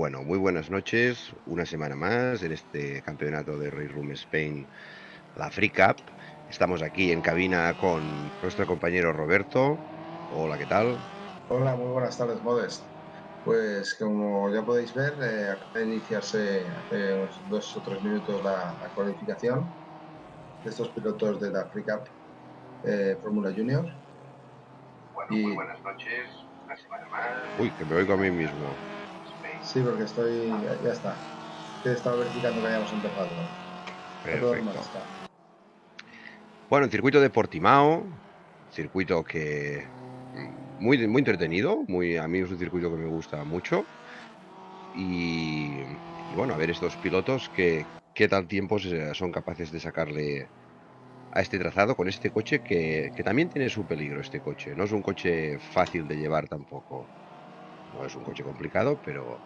Bueno, muy buenas noches. Una semana más en este campeonato de Race Room Spain, la Free Cup. Estamos aquí en cabina con nuestro compañero Roberto. Hola, ¿qué tal? Hola, muy buenas tardes, Modest. Pues como ya podéis ver, eh, acaba de iniciarse hace unos dos o tres minutos la, la cualificación de estos pilotos de la Free Cup eh, Fórmula Junior. Bueno, muy buenas noches. Una semana más. Uy, que me oigo a mí mismo. Sí, porque estoy. Ya, está. He estado verificando que hayamos empezado. Perfecto. Bueno, el circuito de Portimao, circuito que muy, muy entretenido, muy, a mí es un circuito que me gusta mucho. Y, y bueno, a ver estos pilotos que qué tal tiempos son capaces de sacarle a este trazado con este coche que, que también tiene su peligro este coche. No es un coche fácil de llevar tampoco. No es un coche complicado, pero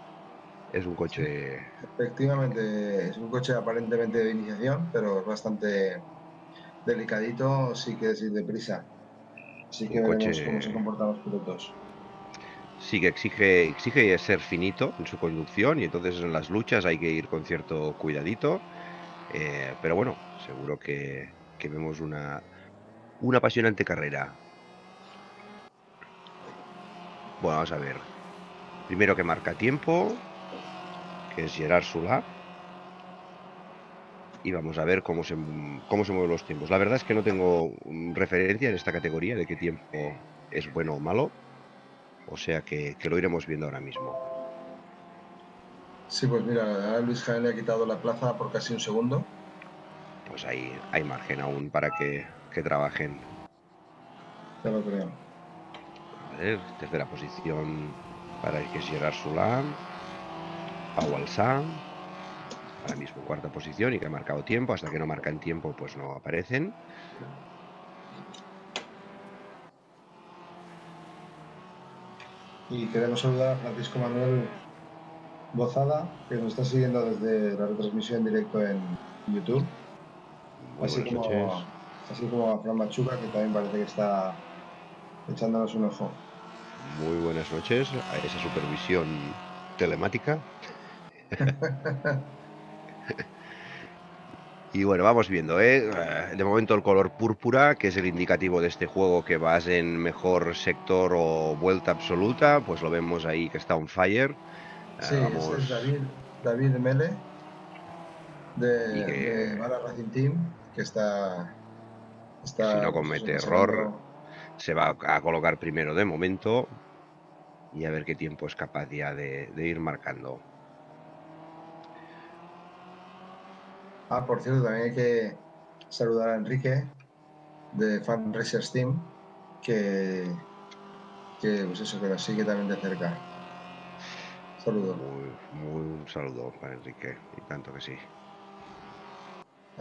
es un coche Efectivamente, es un coche aparentemente de iniciación, pero es bastante delicadito, sí que es ir deprisa. Así que veremos coche- cómo se comportan los pilotos. sí que exige, exige ser finito en su conducción y entonces en las luchas hay que ir con cierto cuidadito. eh, pero bueno, seguro que, que vemos una, una apasionante carrera. Bueno, vamos a ver. Primero que marca tiempo, que es Gerard Sula. Y vamos a ver cómo se, cómo se mueven los tiempos. La verdad es que no tengo referencia en esta categoría de qué tiempo es bueno o malo. O sea que, que lo iremos viendo ahora mismo. Sí, pues mira, ahora Luis Jaén le ha quitado la plaza por casi un segundo. Pues ahí hay margen aún para que, que trabajen. Ya lo creo. A ver, tercera posición para el que es Gerard Sula. Pau Alsá. Ahora mismo cuarta posición y que ha marcado tiempo. Hasta que no marcan tiempo, pues no aparecen. Y queremos saludar a Francisco Manuel Bozada, que nos está siguiendo desde la retransmisión en directo en YouTube. Muy Así como, noches. así como a Fran Machuca, que también parece que está echándonos un ojo. Muy buenas noches a esa supervisión telemática. Y bueno, vamos viendo, ¿eh? Eh, De momento el color púrpura, que es el indicativo de este juego que vas en mejor sector o vuelta absoluta, pues lo vemos ahí que está on fire. Sí, este vamos- es David, David Mele, de, que- de Racing Team, que está... está Si no comete error. Se va a colocar primero de momento y a ver qué tiempo es capaz ya de, de ir marcando. Ah, por cierto, también hay que saludar a Enrique, de Fan Racers Team, que, que, pues eso, que nos sigue también de cerca. Saludos. Muy, muy un saludo para Enrique, y tanto que sí.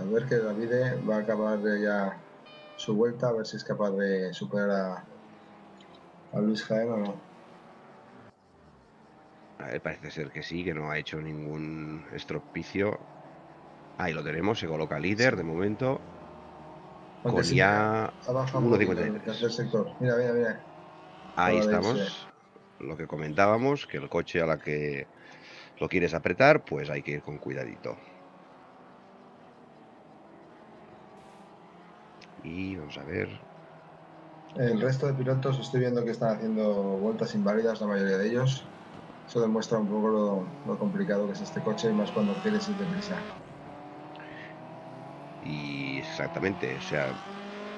A ver que Davide va a acabar de ya su vuelta, a ver si es capaz de superar a, a Luis Jaén o no. A ver, parece ser que sí, que no ha hecho ningún estropicio. Ahí lo tenemos, se coloca líder de momento. Aunque Con sí, ya ha bajado un poquito en 1.53. el tercer sector. Mira, mira, mira. Ahí estamos. Lo que comentábamos, que el coche a la que lo quieres apretar, pues hay que ir con cuidadito. Y vamos a ver. El resto de pilotos estoy viendo que están haciendo vueltas inválidas, la mayoría de ellos. Eso demuestra un poco lo, lo complicado que es este coche, y más cuando quieres ir deprisa. Y exactamente, o sea,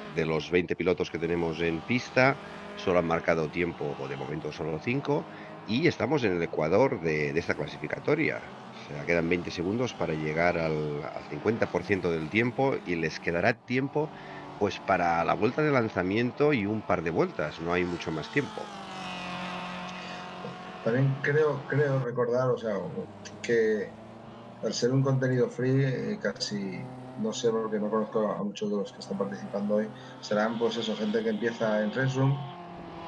de los 20 pilotos que tenemos en pista, solo han marcado tiempo, o de momento solo 5, y estamos en el ecuador de, de esta clasificatoria. O sea, quedan 20 segundos para llegar al, al 50% del tiempo y les quedará tiempo pues para la vuelta de lanzamiento y un par de vueltas, no hay mucho más tiempo. También creo, creo recordar, o sea, que al ser un contenido free, eh, casi, no sé porque no conozco a muchos de los que están participando hoy, serán pues eso, gente que empieza en Race Room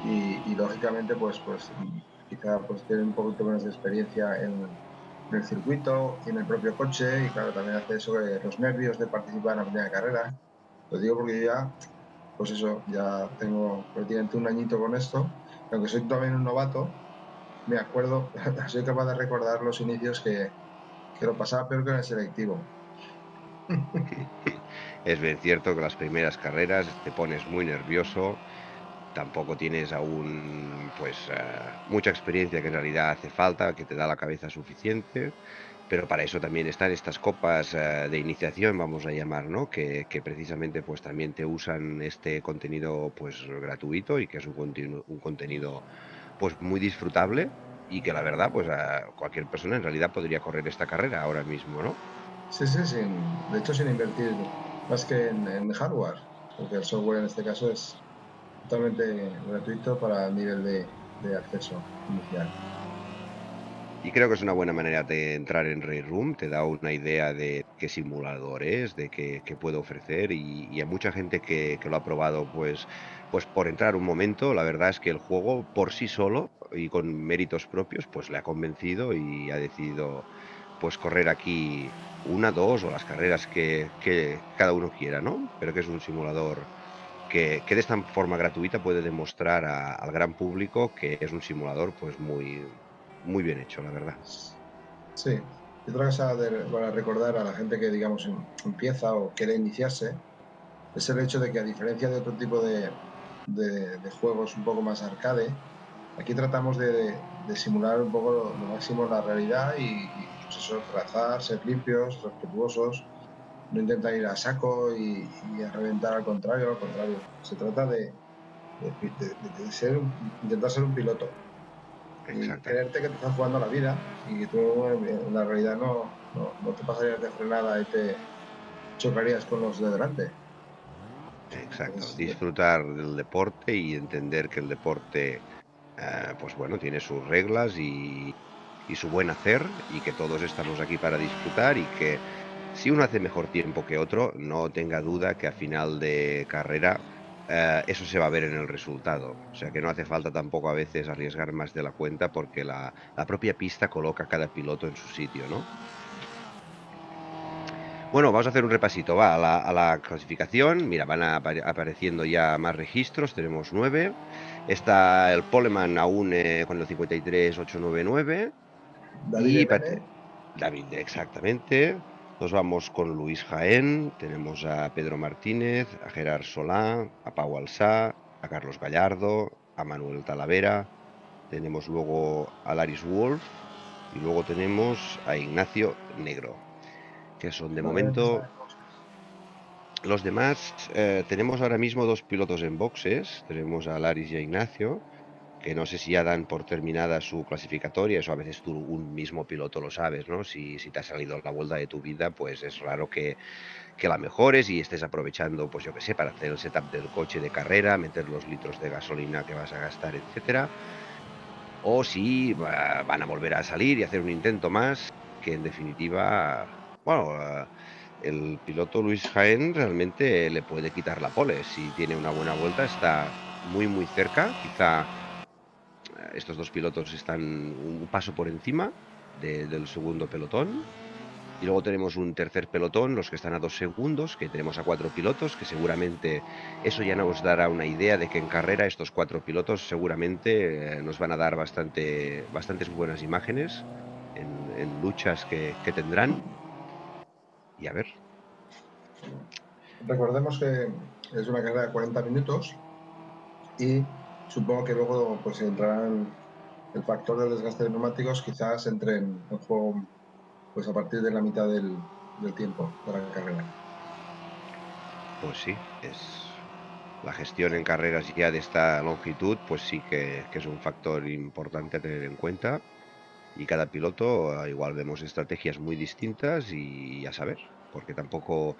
y, y lógicamente pues, pues quizá pues tienen un poquito menos de experiencia en, el circuito y en el propio coche y claro, también hace eso de los nervios de participar en la primera carrera. Lo digo porque ya, pues eso, ya tengo prácticamente un añito con esto, aunque soy también un novato, me acuerdo, soy capaz de recordar los inicios que, que lo pasaba peor que en el selectivo. Es bien cierto que las primeras carreras te pones muy nervioso, tampoco tienes aún pues eh, mucha experiencia que en realidad hace falta, que te da la cabeza suficiente, pero para eso también están estas copas eh, de iniciación, vamos a llamar, ¿no? Que, precisamente pues también te usan este contenido pues gratuito y que es un, contenido pues muy disfrutable y que la verdad pues cualquier persona en realidad podría correr esta carrera ahora mismo, ¿no? Sí, sí, sin, de hecho sin invertir más que en, hardware, porque el software en este caso es totalmente gratuito para el nivel de acceso inicial. Y creo que es una buena manera de entrar en Ray Room, te da una idea de qué simulador es, de qué, qué puede ofrecer y, y a mucha gente que, que lo ha probado, pues, pues por entrar un momento, la verdad es que el juego por sí solo y con méritos propios, pues le ha convencido y ha decidido pues correr aquí una, dos o las carreras que, que cada uno quiera, ¿no? Pero que es un simulador que, que de esta forma gratuita puede demostrar al gran público que es un simulador pues muy, muy bien hecho, la verdad. Sí. Y otra cosa para recordar a la gente que, digamos, em- empieza o quiere iniciarse, es el hecho de que a diferencia de otro tipo de, de- juegos un poco más arcade, aquí tratamos de, de simular un poco lo, máximo la realidad y, pues eso, trazar, ser limpios, respetuosos, no intentar ir a saco y, a reventar al contrario, al contrario. Se trata de, de- de- de ser intentar ser un piloto Exacto. creerte que te estás jugando la vida y que tú en la realidad no, no, no te pasarías de frenada y te chocarías con los de delante. Exacto, disfrutar del deporte y entender que el deporte, eh, pues bueno, tiene sus reglas y, y su buen hacer y que todos estamos aquí para disfrutar y que si uno hace mejor tiempo que otro, no tenga duda que a final de carrera eh, eso se va a ver en el resultado. O sea que no hace falta tampoco a veces arriesgar más de la cuenta porque la, la propia pista coloca a cada piloto en su sitio, ¿no? Bueno, vamos a hacer un repasito, va, a la, a la clasificación. Mira, van apa- apareciendo ya más registros, tenemos nueve. Está el Poleman aún eh, con el 53899. David Y Bene, David, exactamente. Nos vamos con Luis Jaén, tenemos a Pedro Martínez, a Gerard Solá, a Pau Alsá, a Carlos Gallardo, a Manuel Talavera, tenemos luego a Laris Wolf y luego tenemos a Ignacio Negro, que son de momento los demás. eh, tenemos ahora mismo dos pilotos en boxes, tenemos a Laris y a Ignacio, que no sé si ya dan por terminada su clasificatoria, eso a veces tú un mismo piloto lo sabes, ¿no? Si, si te ha salido la vuelta de tu vida, pues es raro que, que la mejores y estés aprovechando, pues yo qué sé, para hacer el setup del coche de carrera, meter los litros de gasolina que vas a gastar, etcétera. O si va- van a volver a salir y hacer un intento más, que en definitiva, bueno, eh, el piloto Luis Jaén realmente le puede quitar la pole. Si tiene una buena vuelta, está muy, muy cerca. Quizá estos dos pilotos están un paso por encima de- del segundo pelotón. Y luego tenemos un tercer pelotón, los que están a dos segundos, que tenemos a cuatro pilotos, que seguramente eso ya nos dará una idea de que en carrera estos cuatro pilotos seguramente eh, nos van a dar bastante, bastantes buenas imágenes en, en luchas que, que tendrán. Y a ver, Recordemos que es una carrera de 40 minutos y supongo que luego pues entrarán el factor del desgaste de neumáticos, quizás entre en, juego pues a partir de la mitad del, del tiempo de la carrera. pues sí, es la gestión en carreras ya de esta longitud, pues sí que, que es un factor importante a tener en cuenta. Y cada piloto, eh, igual vemos estrategias muy distintas y a saber, porque tampoco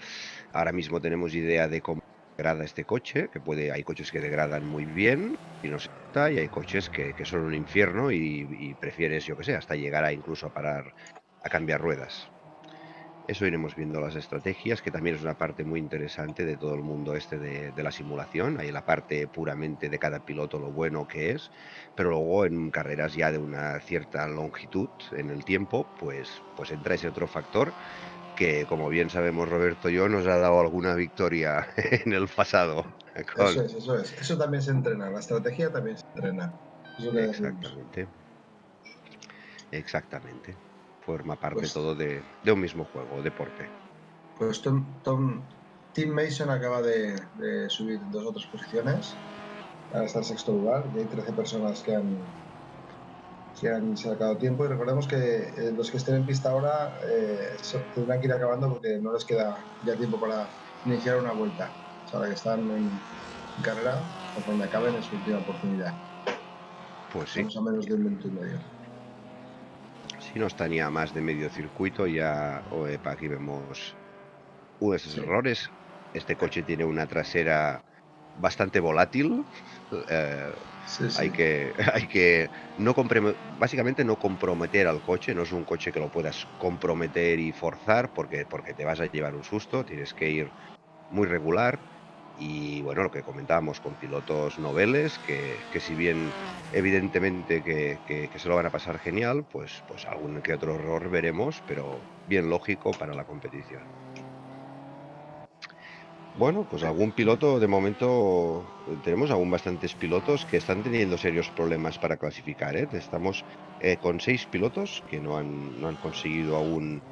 ahora mismo tenemos idea de cómo degrada este coche, que puede, hay coches que degradan muy bien y no se nota, y hay coches que, que son un infierno y, prefieres, yo que sé, hasta llegar a incluso a parar a cambiar ruedas. Eso iremos viendo las estrategias, que también es una parte muy interesante de todo el mundo este de, de la simulación. Hay la parte puramente de cada piloto, lo bueno que es, pero luego en carreras ya de una cierta longitud en el tiempo, pues, pues entra ese otro factor que, como bien sabemos Roberto y yo, nos ha dado alguna victoria en el pasado. con- Eso es, eso es. Eso también se entrena, la estrategia también se entrena. Exactamente. Exactamente. Forma parte Pues- todo de, de un mismo juego, deporte. Pues Tom, Tom- Tim Mason acaba de, de subir dos o tres posiciones. Ahora está en sexto lugar y hay 13 personas que han, que han sacado tiempo. Y recordemos que eh, los que estén en pista ahora eh, tendrán que ir acabando porque no les queda ya tiempo para iniciar una vuelta. O sea, que están en carrera, conforme acaben es su última oportunidad. Pues sí, Estamos a menos de un minuto y medio. si no está ni a más de medio circuito, ya oh, epa, aquí vemos unos Sí. errores. Este coche tiene una trasera bastante volátil. eh, Sí, sí. Hay que, hay que no básicamente no comprometer al coche, no es un coche que lo puedas comprometer y forzar porque, porque te vas a llevar un susto, tienes que ir muy regular y bueno, lo que comentábamos con pilotos noveles, que, que si bien evidentemente que, que- que se lo van a pasar genial, pues, pues algún que otro error veremos, pero bien lógico para la competición. Bueno, pues algún piloto, de momento tenemos aún bastantes pilotos que están teniendo serios problemas para clasificar. ¿eh? Estamos eh, con seis pilotos que no han, no han conseguido aún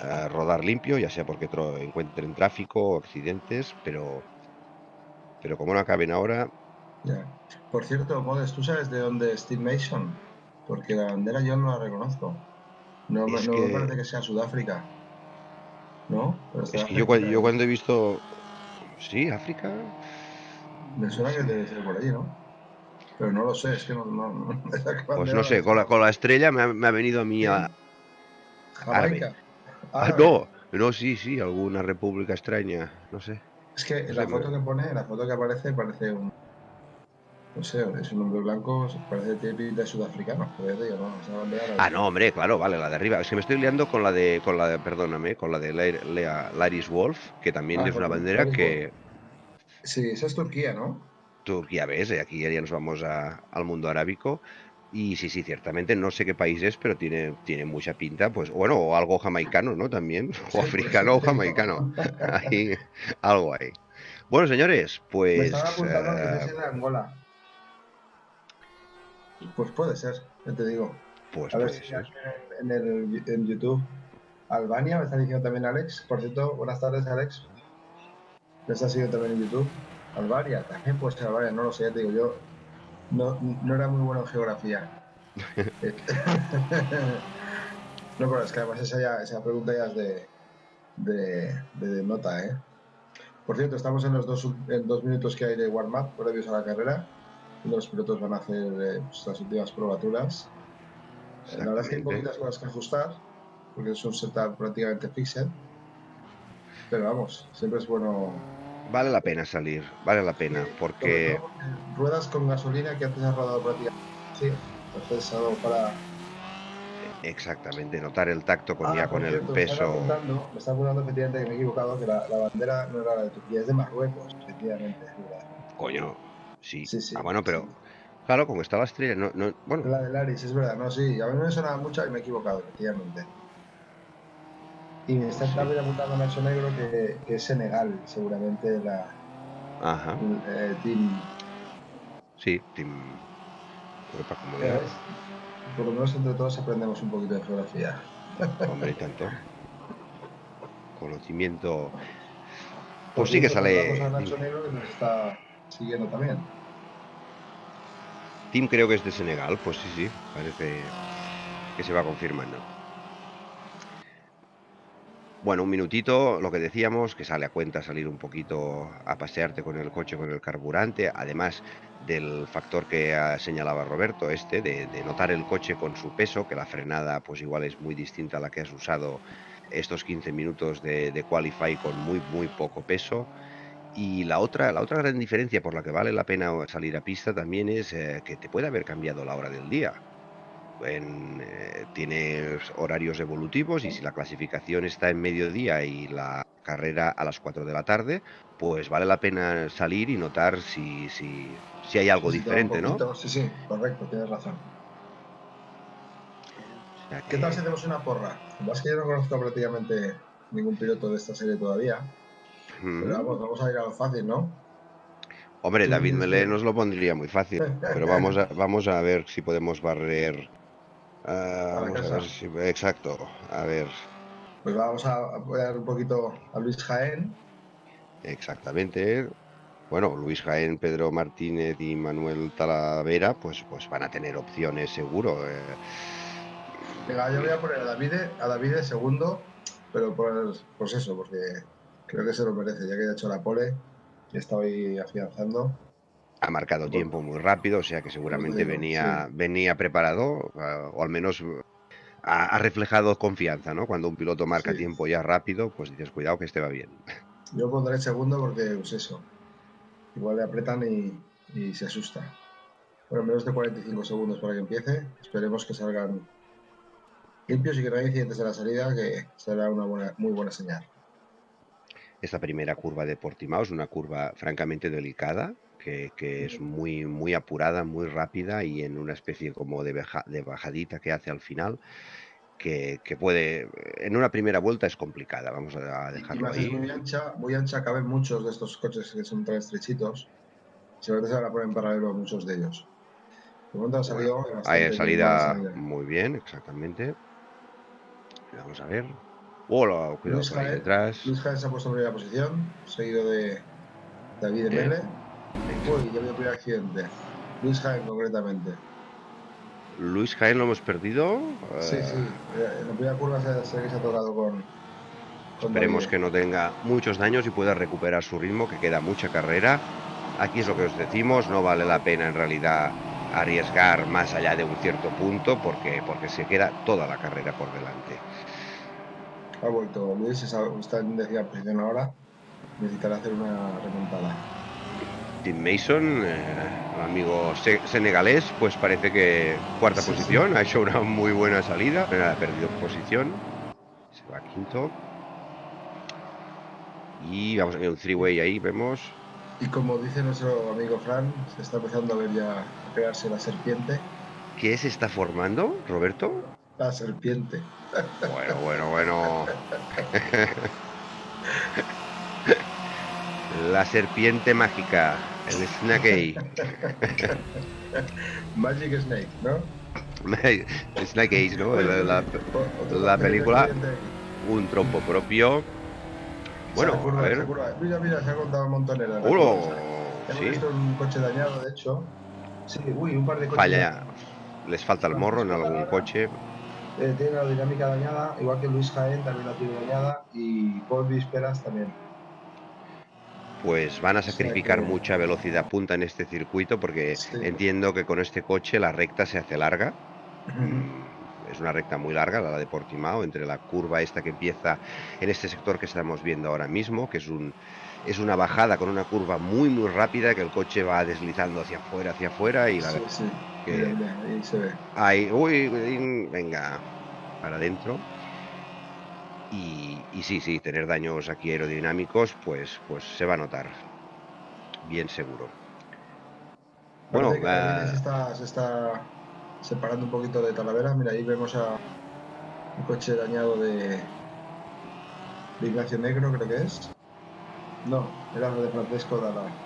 eh, rodar limpio, ya sea porque encuentren tráfico accidentes, pero, pero como no acaben ahora, Ya. Por cierto, Modes, ¿tú sabes de dónde es Steve Mason? Porque la bandera yo no la reconozco. No, me- parece que sea Sudáfrica. ¿No? Pero es que yo cuando he visto... Sí, África. Me suena que debe ser por allí, ¿no? Pero no lo sé, es que no... no, no- Pues no sé, con la, con la estrella me ha, me ha venido a mí a... Jamaica. Ah, no, no, sí, sí, alguna república extraña, no sé. Es que No la sé, foto que pone, la foto que aparece, parece un... No sé, es un hombre blanco, parece tiene pinta de sudafricano. Pero ya te digo, no, la- Ah, no, hombre, claro, vale, la de arriba. Es que me estoy liando con la de, con la de, perdóname, con la de Lair- Lea- Laris Wolf, que también Ah, es una bandera Laris que Sí, esa es Turquía, ¿no? ya ves, eh, aquí ya nos vamos a- al mundo arábico. Y sí, sí, ciertamente, no sé qué país es, pero tiene, tiene mucha pinta, pues bueno, o algo jamaicano, ¿no? También, o pues, africano o jamaicano. Ahí, algo ahí. Bueno, señores, Me pues... estaba apuntando que eh, es de Angola. Pues puede ser, ya te digo. pues A ver puede si ser. en, el, en YouTube. Albania, me está diciendo también Alex. Por cierto, buenas tardes, Alex. Me está siguiendo también en YouTube. Albania, también puede ser Albania, no lo sé, ya te digo, yo no, no era muy bueno en geografía. No, pero es que además esa, ya- esa pregunta ya es de, de, de nota, ¿eh? Por cierto, estamos en los dos, en dos minutos que hay de warm-up previos a la carrera. Los pilotos van a hacer eh, pues, las últimas probaturas. Eh, La verdad es que hay poquitas cosas que ajustar, porque es un setup prácticamente fixed. Pero vamos, siempre es bueno. Vale la pena salir, vale la pena, porque... ruedas con gasolina que antes has rodado prácticamente. Sí, entonces es algo para. Exactamente, notar el tacto con Ah, ya con el Me peso. me está apuntando efectivamente que me he equivocado, que la, la bandera no era la de Turquía, es de Marruecos, efectivamente. Coño, sí. Sí, sí. Ah, bueno, pero claro, como está la estrella, no, no, bueno, La de Laris, es verdad, no, sí, a mí me sonaba mucho y me he equivocado, efectivamente. Y me está también apuntando Nacho Negro que, que es Senegal, seguramente la ajá, eh, team. sí, Team Europa Por lo menos entre todos aprendemos un poquito de geografía. hombre, y tanto. Conocimiento. Pues sí que sale. a Nacho Negro que nos está siguiendo también. Team creo que es de Senegal, pues sí, sí, parece que se va confirmando. Bueno, un minutito, lo que decíamos, que sale a cuenta salir un poquito a pasearte con el coche, con el carburante, además del factor que señalaba Roberto, este, de, de notar el coche con su peso, que la frenada pues igual es muy distinta a la que has usado estos 15 minutos de, de Qualify con muy, muy poco peso. Y la otra, la otra gran diferencia por la que vale la pena salir a pista también es eh, que te puede haber cambiado la hora del día. En, eh, tienes horarios evolutivos y si la clasificación está en mediodía y la carrera a las 4 de la tarde, pues vale la pena salir y notar si, si, si hay algo Sí, diferente, ¿no? Sí, sí, correcto, tienes razón. O sea ¿Qué tal si hacemos una porra? Más que yo no conozco prácticamente ningún piloto de esta serie todavía. Mm. Pero vamos, vamos a ir a lo fácil, ¿no? Hombre, David dices Melé nos lo pondría muy fácil, pero vamos a, vamos a ver si podemos barrer Ah, vamos a ver si- exacto. A ver, Pues vamos a apoyar un poquito a Luis Jaén. exactamente. Bueno, Luis Jaén, Pedro Martínez y Manuel Talavera, pues, pues van a tener opciones seguro. eh. Venga, yo voy a poner a David, a David segundo, pero por, pues eso, porque creo que se lo merece, ya que ha hecho la pole y está hoy afianzando. Ha marcado Bueno. tiempo muy rápido, o sea que seguramente digo, venía, venía preparado, ah, o al menos ha, ha reflejado confianza, ¿no? Cuando un piloto marca Sí. tiempo ya rápido, pues dices, cuidado que este va bien. Yo pondré segundo porque, pues eso, igual le apretan y, y se asusta. Bueno, menos de 45 segundos para que empiece. Esperemos que salgan limpios y que no haya incidentes en la salida, que será una buena, muy buena señal. Esta primera curva de Portimao es una curva francamente delicada, que, que es muy, muy apurada, muy rápida y en una especie como de, baja- de bajadita que hace al final, que, que puede, en una primera vuelta es complicada, vamos a dejarlo más es ahí. muy ancha, muy ancha, caben muchos de estos coches que son tan estrechitos. Seguramente se van a poner en paralelo a muchos de ellos. Hay salida buena salida. muy bien, exactamente. Vamos a ver. Hola, cuidado Luis por ahí detrás. Luis se ha puesto en primera posición, seguido de David Bien. Mele. Uy, ya veo el primer accidente. Luis Jaén, concretamente. Luis Jaén lo hemos perdido. Sí, eh, sí. eh, En la primera curva se, se se ha tocado con. con Esperemos David. que no tenga muchos daños y pueda recuperar su ritmo, que queda mucha carrera. Aquí es lo que os decimos, no vale la pena en realidad arriesgar más allá de un cierto punto porque, porque se queda toda la carrera por delante. Ha vuelto Luis, está en décima posición ahora. Necesitará hacer una remontada. Tim Mason, eh, amigo se- senegalés, pues parece que cuarta Sí, sí. posición, ha hecho una muy buena salida, pero ha perdido posición, se va quinto. Y vamos a ver un three-way ahí, vemos. Y como dice nuestro amigo Fran, se está empezando a ver ya a crearse la serpiente. ¿Qué se está formando, Roberto? La serpiente. Bueno, bueno, bueno. La serpiente mágica, el Snake. Magic Snake, ¿no? Snake Eyes, ¿no? La, la- película. un trompo propio. Bueno, a ver. Mira, mira, se ha contado montonera. Hemos Sí, visto un coche dañado, de hecho. Sí, uy, un par de coches. falla. Les falta el morro en algún coche. Eh, tiene la dinámica dañada, igual que Luis Jaén también la tiene dañada y Paul Visperas también. Pues van a sacrificar que- mucha velocidad punta en este circuito porque Sí. entiendo que con este coche la recta se hace larga. Mm, Es una recta muy larga, la de Portimao, entre la curva esta que empieza en este sector que estamos viendo ahora mismo, que es un es una bajada con una curva muy muy rápida que el coche va deslizando hacia afuera, hacia afuera y la sí. Que- ahí se ve. Ahí, uy, venga, para adentro. Y, y sí, sí, tener daños aquí aerodinámicos, pues, pues se va a notar. Bien seguro. Bueno, eh, se, está, se está separando un poquito de Talavera. Mira, ahí vemos a un coche dañado de, de Ignacio Negro, creo que es. No, era lo de Francesco Dalla.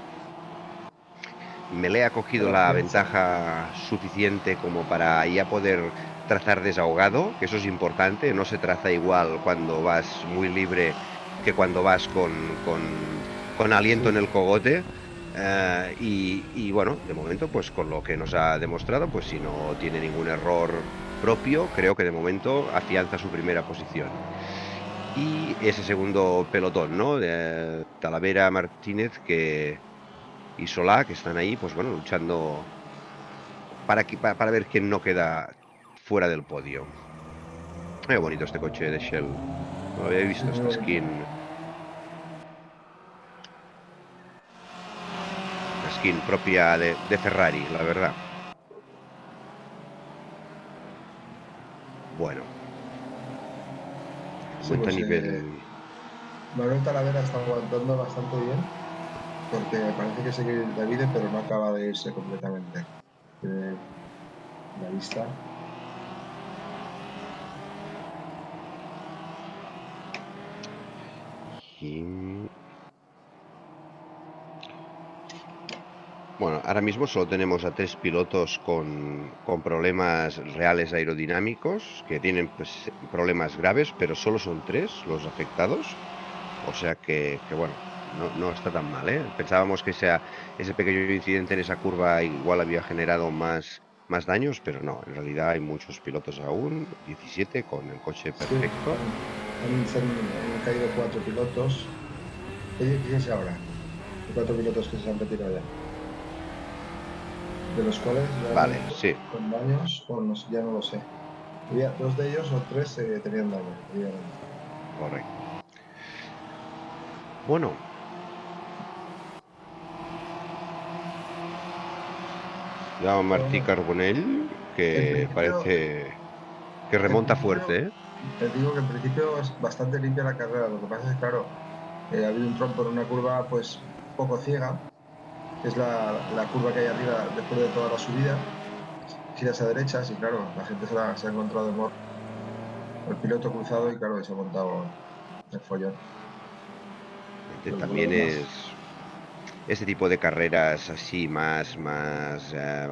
Mele ha cogido la ventaja suficiente como para ya poder trazar desahogado, que eso es importante, no se traza igual cuando vas muy libre que cuando vas con, con, con aliento en el cogote. Eh, y, y bueno, de momento, pues con lo que nos ha demostrado, pues si no tiene ningún error propio, creo que de momento afianza su primera posición. Y ese segundo pelotón, ¿no? De Talavera Martínez que, y Solá, que están ahí, pues bueno, luchando para, que- para, para ver quién no queda fuera del podio. Qué bonito este coche de Shell. No había visto esta skin. La skin propia de, de Ferrari, la verdad. Bueno. Sí, pues, nivel. eh, Manuel Talavera está aguantando bastante bien, porque parece que sigue David, pero no acaba de irse completamente. Tiene la vista. Y- Bueno, ahora mismo solo tenemos a tres pilotos con, con problemas reales aerodinámicos, que tienen pues, problemas graves, pero solo son tres los afectados. O sea que bueno, no, no, está tan mal, ¿eh? Pensábamos que sea, ese pequeño incidente en esa curva igual había generado más, más daños, pero no, en realidad hay muchos pilotos aún, 17 con el coche perfecto. Sí, han, caído cuatro pilotos. ¿Qué dices ahora? Cuatro pilotos que se han retirado ya de los cuales vale, sí. con daños, o no, ya no lo sé. Había dos de ellos o tres eh, tenían daño. Correcto. Bueno. Ya Martí Carbonell, que parece que remonta fuerte. ¿eh? Te digo que en principio es bastante limpia la carrera. Lo que pasa es que, claro, eh, ha habido un trompo en una curva pues poco ciega es la, la, curva que hay arriba después de toda la subida. Giras a derechas y claro, la gente se, ha encontrado el, el piloto cruzado y claro, se ha montado el follón. también es este tipo de carreras así más más eh,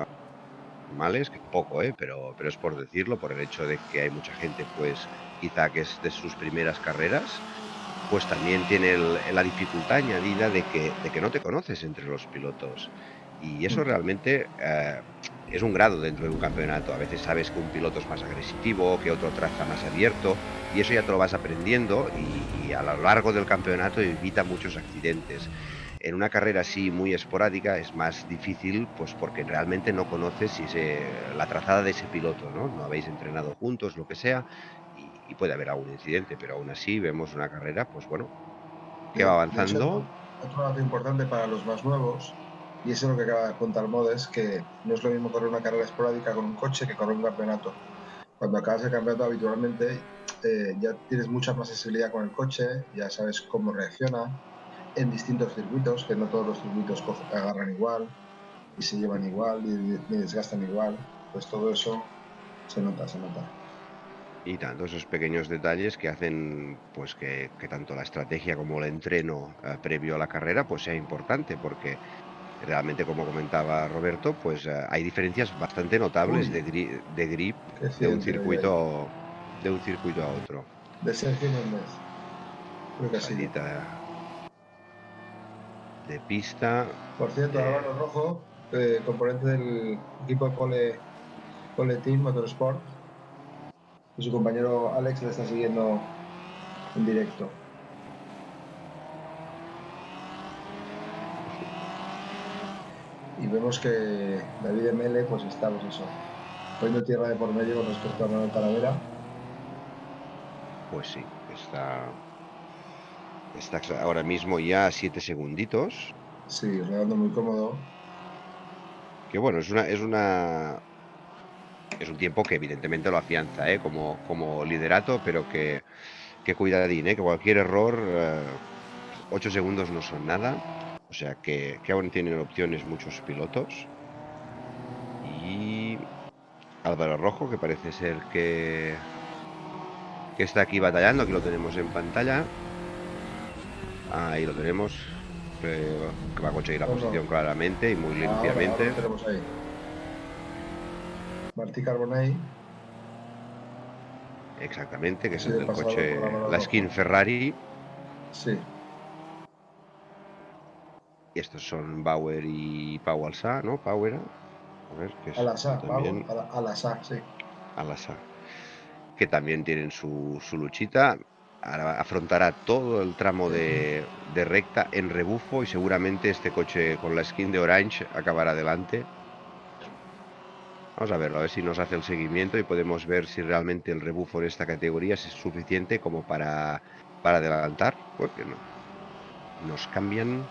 males, que poco, eh, pero, pero es por decirlo, por el hecho de que hay mucha gente, pues quizá que es de sus primeras carreras, pues también tiene la dificultad añadida de que, de que no te conoces entre los pilotos. Y eso mm. realmente eh, es un grado dentro de un campeonato. A veces sabes que un piloto es más agresivo, que otro traza más abierto, y eso ya te lo vas aprendiendo y, a lo largo del campeonato evita muchos accidentes. En una carrera así muy esporádica es más difícil, pues porque realmente no conoces si la trazada de ese piloto, ¿no? No habéis entrenado juntos, lo que sea, y puede haber algún incidente, pero aún así vemos una carrera, pues bueno, que va avanzando. otro dato importante para los más nuevos, y eso es lo que acaba de contar Modes, que no es lo mismo correr una carrera esporádica con un coche que correr un campeonato. Cuando acabas el campeonato habitualmente eh, ya tienes mucha más sensibilidad con el coche, ya sabes cómo reacciona en distintos circuitos, que no todos los circuitos agarran igual y se llevan igual y, y desgastan igual, pues todo eso se nota, se nota. Y tanto esos pequeños detalles que hacen pues que, tanto la estrategia como el entreno eh, previo a la carrera pues sea importante porque realmente como comentaba Roberto pues eh, hay diferencias bastante notables de, de, grip de un circuito de un circuito a otro. De Sergio Méndez de pista por cierto eh, Rojo componente del equipo de Pole, Pole Team Motorsport su compañero Alex le está siguiendo en directo. Y vemos que David Mele pues está pues eso, poniendo tierra de por medio con respecto a Manuel Talavera. Pues sí, está, está ahora mismo ya a 7 segunditos. Sí, rodando muy cómodo. Que bueno, es una, es una es un tiempo que evidentemente lo afianza ¿eh? como, como liderato, pero que, que cuidadín, ¿eh? que cualquier error, 8 eh, segundos no son nada. O sea que, que aún tienen opciones muchos pilotos. Y Álvaro Rojo, que parece ser que, que está aquí batallando, que lo tenemos en pantalla. Ahí lo tenemos. Que va a conseguir la posición claramente y muy limpiamente. Martí Carbonell. Exactamente, que es el del coche, la skin Ferrari. Sí. Y estos son Bauer y Pau Alsa, ¿no? Power. A ver, que es Alasa, también... Alasa, sí. Alasa. Que también tienen su, su luchita. Afrontará todo el tramo de, de recta en rebufo y seguramente este coche con la skin de Orange acabará adelante. Vamos a verlo, a ver si nos hace el seguimiento y podemos ver si realmente el rebufo en esta categoría es suficiente como para, para adelantar. Porque no. Nos cambian.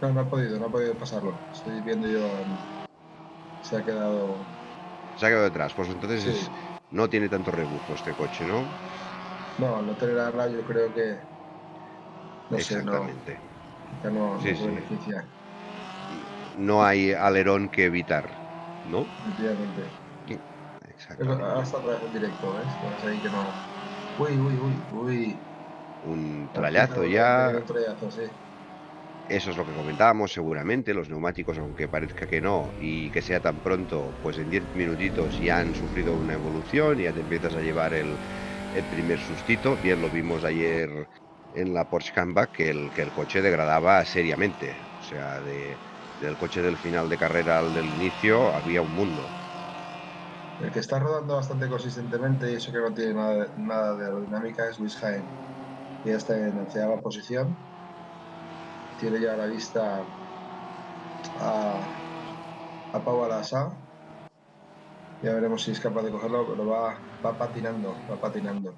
No, no ha podido, no ha podido pasarlo. Estoy viendo yo. Se ha quedado. Se ha quedado detrás. Pues entonces no tiene tanto rebufo este coche, ¿no? No, no tenerá yo creo que. No Exactamente. Sé, no, no, sí, beneficia no hay alerón que evitar, ¿no? Efectivamente. Exactamente. Hasta vez en directo, ¿ves? ahí que no. Uy, uy, uy, uy. Un trayazo ya. Un trayazo, sí. Eso es lo que comentábamos seguramente, los neumáticos, aunque parezca que no, y que sea tan pronto, pues en 10 minutitos ya han sufrido una evolución y ya te empiezas a llevar el, primer sustito. Bien, lo vimos ayer en la Porsche Comeback, que el, que el coche degradaba seriamente. O sea, del coche del final de carrera al del inicio había un mundo. El que está rodando bastante consistentemente y eso que no tiene nada, de aerodinámica es Luis Jaén. Ya está en onceava posición tiene ya a la vista a, a Pau Alasa. Ya veremos si es capaz de cogerlo, pero va, va patinando, va patinando.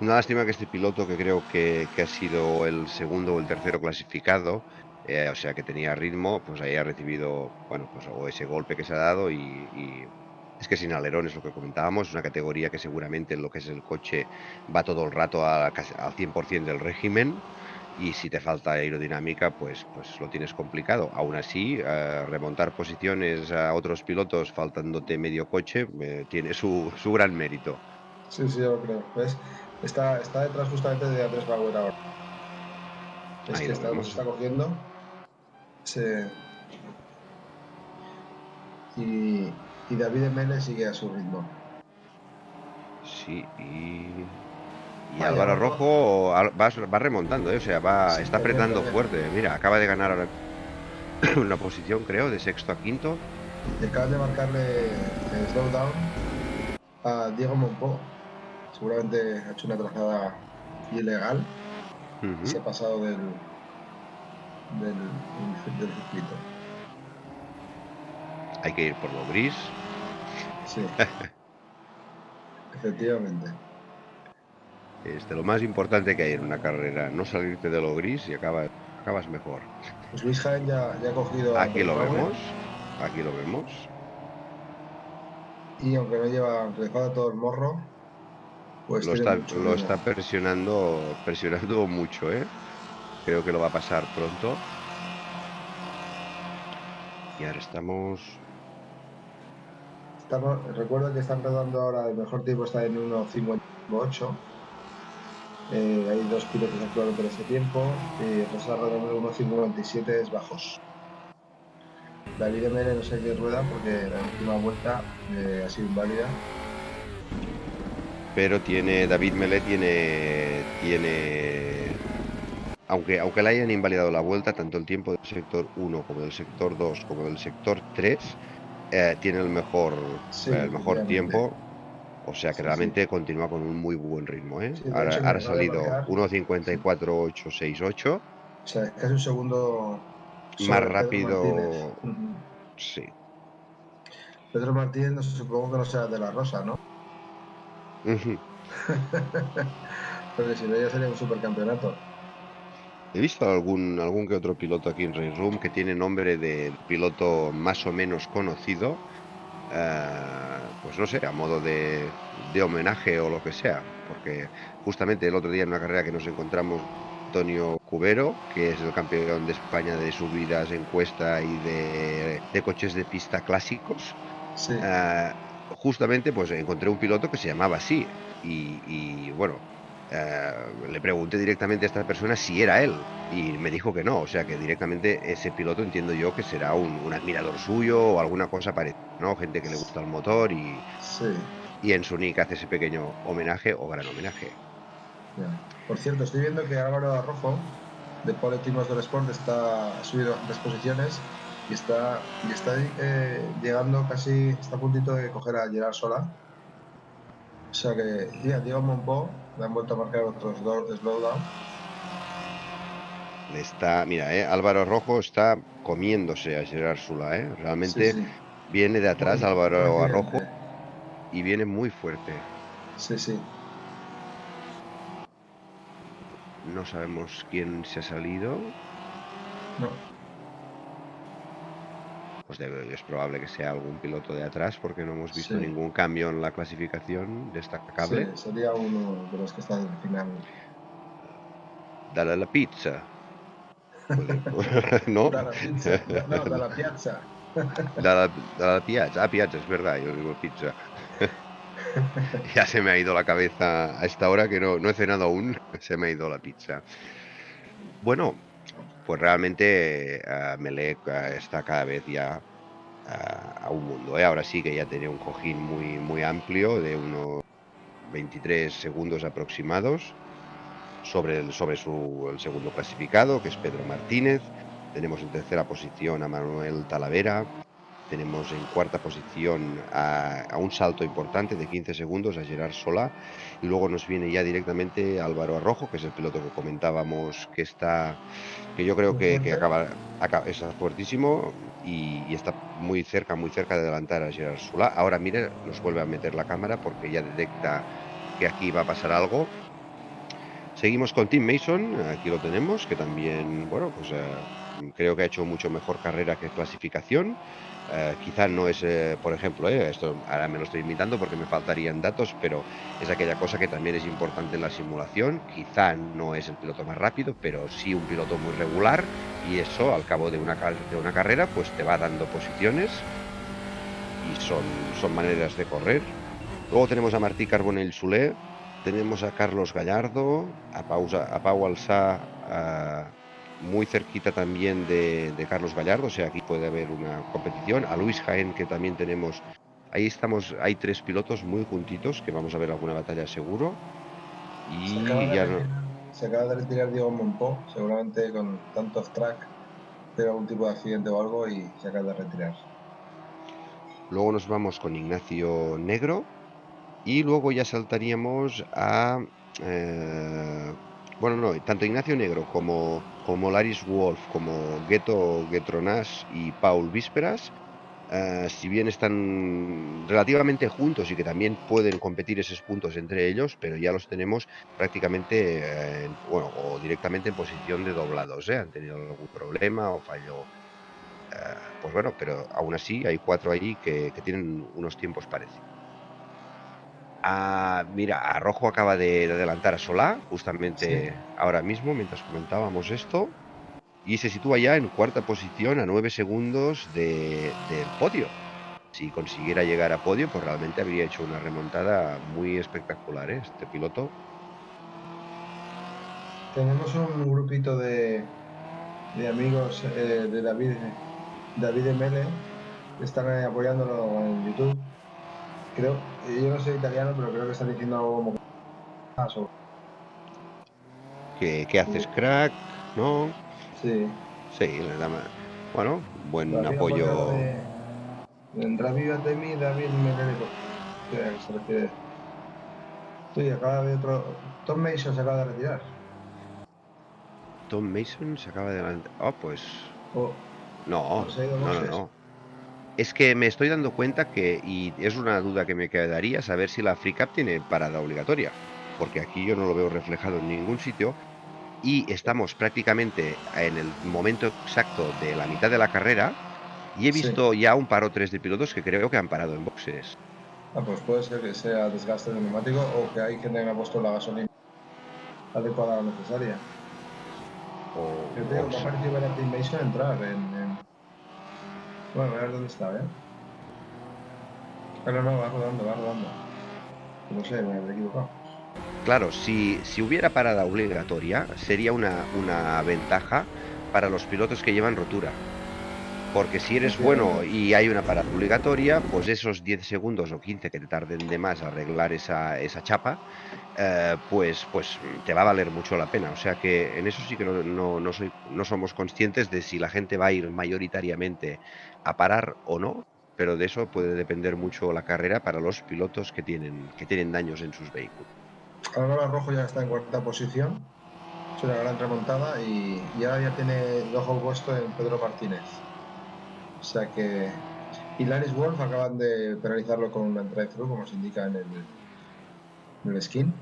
Una lástima que este piloto, que creo que, ha sido el segundo o el tercero clasificado, eh, o sea que tenía ritmo, pues haya recibido, bueno, pues o ese golpe que se ha dado y, es que sin alerón es lo que comentábamos, es una categoría que seguramente en lo que es el coche va todo el rato al 100% del régimen y si te falta aerodinámica, pues, pues lo tienes complicado. Aún así, eh, remontar posiciones a otros pilotos faltándote medio coche eh, tiene su, su, gran mérito. Sí, sí, yo lo creo. Está, está detrás justamente de Andrés Bauer ahora. Es que está, está cogiendo. Y, y David Mele sigue a su ritmo. Sí, y y Álvaro Rojo va, remontando, ¿eh? o sea, va, está apretando fuerte. Mira, acaba de ganar ahora una posición, creo, de sexto a quinto. Acaba de marcarle el slowdown a Diego Monpó. Seguramente ha hecho una trazada ilegal. Se ha pasado del, del, del circuito. Hay que ir por lo gris. Sí. Efectivamente. Este, lo más importante que hay en una carrera, no salirte de lo gris y acabas, acabas mejor. Pues Luis Jaén ya, ha cogido. Aquí lo vemos, aquí lo vemos. Y aunque no lleva, aunque le todo el morro, pues lo está, lo está presionando, presionando mucho, ¿eh? Creo que lo va a pasar pronto. Y ahora estamos. estamos recuerdo que están rodando ahora, el mejor tiempo está en 1.58 eh, hay dos pilotos actualmente en ese tiempo y el reserva de 1.57 bajos. David Mene no sé qué rueda porque la última vuelta eh, ha sido inválida. Pero tiene David Mele tiene tiene aunque aunque le hayan invalidado la vuelta tanto el tiempo del sector 1 como del sector 2 como del sector 3 eh, tiene el mejor el mejor tiempo o sea que realmente continúa con un muy buen ritmo. ¿eh? ahora, ha salido 1.54.868. O sea, es casi un segundo más rápido. Sí. Pedro Martínez, supongo que no sea de la Rosa, ¿no? Porque si no, ya sería un supercampeonato. He visto algún, algún que otro piloto aquí en Race Room que tiene nombre de piloto más o menos conocido eh, pues no sé, a modo de, homenaje o lo que sea, porque justamente el otro día en una carrera que nos encontramos Antonio Cubero, que es el campeón de España de subidas en cuesta y de, coches de pista clásicos. Eh, justamente pues encontré un piloto que se llamaba así y bueno, eh, le pregunté directamente a esta persona si era él y me dijo que no, o sea que directamente ese piloto entiendo yo que será un, admirador suyo o alguna cosa parecida, ¿no? Gente que le gusta el motor y, y en su nick hace ese pequeño homenaje o gran homenaje. Por cierto, estoy viendo que Álvaro Arrojo de Pole del Sport está subido a tres posiciones y está, y está eh, llegando casi, está a puntito de coger a Gerard Sola. O sea que, ya, Diego Monpó le han vuelto a marcar otros dos slowdown. Está, mira, eh, Álvaro Rojo está comiéndose a Gerard Sula, eh. Realmente viene de atrás Álvaro Arrojo y viene muy fuerte. Sí, sí. No sabemos quién se ha salido. No. Pues es probable que sea algún piloto de atrás porque no hemos visto ningún cambio en la clasificación destacable. Sí, sería uno de los que están al final. Dale la pizza. ¿No? Da la pizza. No, da la piazza. Da la, piazza. Ah, piazza, es verdad, yo digo pizza. ya se me ha ido la cabeza a esta hora que no, no he cenado aún, se me ha ido la pizza. Bueno, pues realmente uh, Melec está cada vez ya a un mundo. ¿eh? Ahora sí que ya tiene un cojín muy, muy amplio de unos 23 segundos aproximados sobre, sobre su, el segundo clasificado, que es Pedro Martínez. Tenemos en tercera posición a Manuel Talavera, tenemos en cuarta posición a, un salto importante de 15 segundos a Gerard Solá. Y luego nos viene ya directamente Álvaro Arrojo, que es el piloto que comentábamos que está, que yo creo que, acaba, acaba, es fuertísimo y, está muy cerca, muy cerca de adelantar a Gerard Solá. Ahora mire, nos vuelve a meter la cámara porque ya detecta que aquí va a pasar algo. Seguimos con Tim Mason, aquí lo tenemos, que también, bueno, pues eh, creo que ha hecho mucho mejor carrera que clasificación. Eh, quizá no es, eh, por ejemplo, eh, esto ahora me lo estoy imitando porque me faltarían datos, pero es aquella cosa que también es importante en la simulación. Quizá no es el piloto más rápido, pero sí un piloto muy regular y eso al cabo de una, de una carrera pues te va dando posiciones y son, son maneras de correr. Luego tenemos a Martí Carbonell Sulé, tenemos a Carlos Gallardo, a, Pausa, a Pau Alsá, muy cerquita también de, Carlos Gallardo, o sea, aquí puede haber una competición. A Luis Jaén, que también tenemos, ahí estamos, hay tres pilotos muy juntitos, que vamos a ver alguna batalla seguro. Y ya no... Se acaba de retirar Diego Monpó, seguramente con tanto off-track, pero algún tipo de accidente o algo y se acaba de retirar. Luego nos vamos con Ignacio Negro y luego ya saltaríamos a... Eh, bueno, no, tanto Ignacio Negro como como Laris Wolf, como Ghetto Getronas y Paul Vísperas, eh, si bien están relativamente juntos y que también pueden competir esos puntos entre ellos, pero ya los tenemos prácticamente, eh, bueno, o directamente en posición de doblados, ¿eh? han tenido algún problema o fallo. pues bueno, pero aún así hay cuatro ahí que tienen unos tiempos parecidos mira, a Rojo acaba de, adelantar a Solá, justamente ahora mismo, mientras comentábamos esto, y se sitúa ya en cuarta posición a nueve segundos del podio. Si consiguiera llegar a podio, pues realmente habría hecho una remontada muy espectacular, ¿eh? este piloto. Tenemos un grupito de, de amigos eh, de David, David Mele, que están apoyándolo en YouTube creo, yo no soy italiano, pero creo que están diciendo algo como... ¿Qué, ¿Qué, haces, crack? ¿No? Sí. Sí, le da Bueno, buen apoyo. Vendrá viva de mí, David. ¿Qué se refiere? Sí, acaba de otro. Tom Mason se acaba de retirar. Tom Mason se acaba de. Oh, pues. Oh. No, no, no, no. Es que me estoy dando cuenta que, y es una duda que me quedaría, saber si la Free Cup tiene parada obligatoria, porque aquí yo no lo veo reflejado en ningún sitio y estamos prácticamente en el momento exacto de la mitad de la carrera y he visto ya un par o tres de pilotos que creo que han parado en boxes. Ah, pues puede ser que sea desgaste de neumático o que hay gente que ha puesto la gasolina adecuada o necesaria. O, Yo tengo que aparecer ver a Team Mason entrar en bueno, a ver dónde está, ¿eh? Pero no, va rodando, va rodando. No sé, me he equivocado. Claro, si, si hubiera parada obligatoria, sería una, una ventaja para los pilotos que llevan rotura. Porque si eres bueno y hay una parada obligatoria, pues esos 10 segundos o 15 que te tarden de más a arreglar esa, esa chapa, eh, pues, pues te va a valer mucho la pena. O sea que en eso sí que no, no, no, soy, no somos conscientes de si la gente va a ir mayoritariamente a parar o no, pero de eso puede depender mucho la carrera para los pilotos que tienen, que tienen daños en sus vehículos. Ahora Rojo ya está en cuarta posición, es una gran remontada y, ahora ya tiene el ojo puesto en Pedro Martínez. O sea que. Y Laris Wolf acaban de penalizarlo con un drive-thru, como se indica en el, en el skin.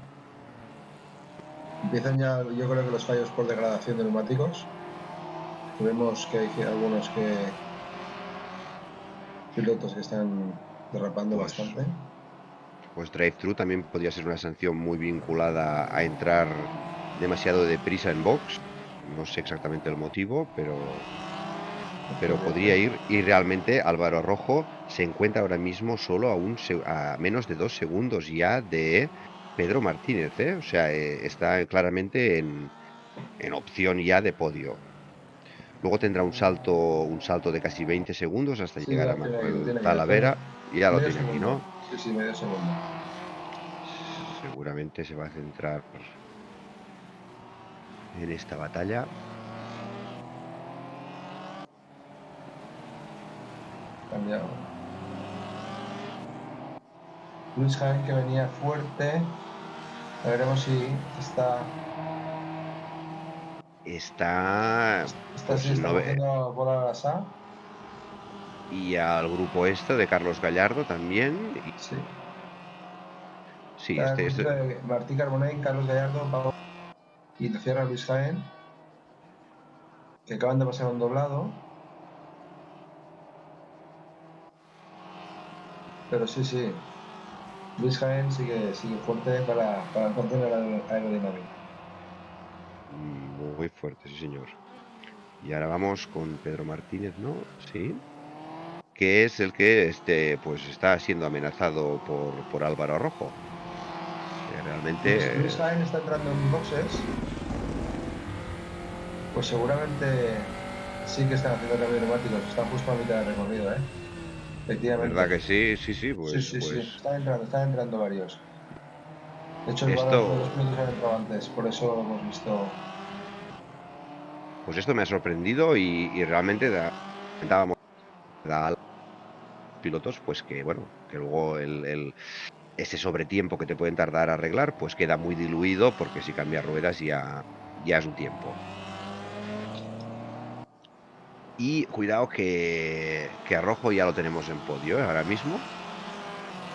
Empiezan ya, yo creo que los fallos por degradación de neumáticos. Vemos que hay algunos que pilotos que están derrapando pues, bastante. Pues drive-thru también podría ser una sanción muy vinculada a entrar demasiado deprisa en box. No sé exactamente el motivo, pero pero podría ir y realmente Álvaro Rojo se encuentra ahora mismo solo a, un, a menos de dos segundos ya de Pedro Martínez, ¿eh? o sea, eh, está claramente en, en, opción ya de podio. Luego tendrá un salto, un salto de casi 20 segundos hasta Sí, llegar a Manuel Talavera. Y ya lo tiene aquí, segundo. ¿no? Sí, sí, medio segundo. Seguramente se va a centrar en esta batalla. Cambiado. Luis Jaén que venía fuerte. A veremos si está. Está Está, Pues está no bola y al grupo este de Carlos Gallardo también. Y- Sí. sí, este, este- Martí Carbonell, Carlos Gallardo, Pablo y lo cierra Luis Jaén. Que acaban de pasar un doblado. Pero sí, sí. Luis Jaén sigue, sigue fuerte para, para mantener la aerodinámica. Muy fuerte, sí señor. Y ahora vamos con Pedro Martínez, ¿no? Sí. Que es el que este, pues está siendo amenazado por, por Álvaro Rojo. Que realmente. Luis, Jaén está entrando en boxes. Pues seguramente sí que están haciendo cambios neumáticos. Están justo a mitad de recorrido, ¿eh? Efectivamente. ¿Verdad que sí? Sí, sí, pues. sí, sí, sí. pues- Están entrando, están entrando varios. De hecho, Esto- los pilotos han entrado antes, por eso hemos visto. Pues esto me ha sorprendido y, y realmente da, dábamos da a los pilotos pues que bueno, que luego el, el- ese sobretiempo que te pueden tardar a arreglar pues queda muy diluido porque si cambias ruedas ya, ya es un tiempo. Y cuidado que, que a Rojo ya lo tenemos en podio ¿eh? ahora mismo. O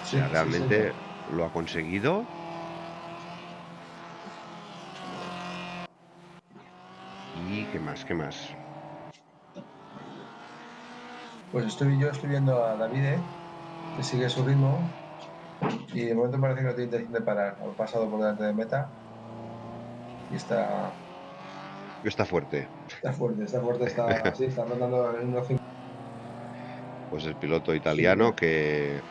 sí, realmente sí. lo ha conseguido. Y qué más, qué más. Pues estoy, yo estoy viendo a David, ¿eh? que sigue su ritmo. Y de momento parece que no tiene intención de parar. Ha pasado por delante de meta. Y está, Está fuerte. está fuerte, está fuerte, está, sí, está rondando en 1.5. Pues el piloto italiano que,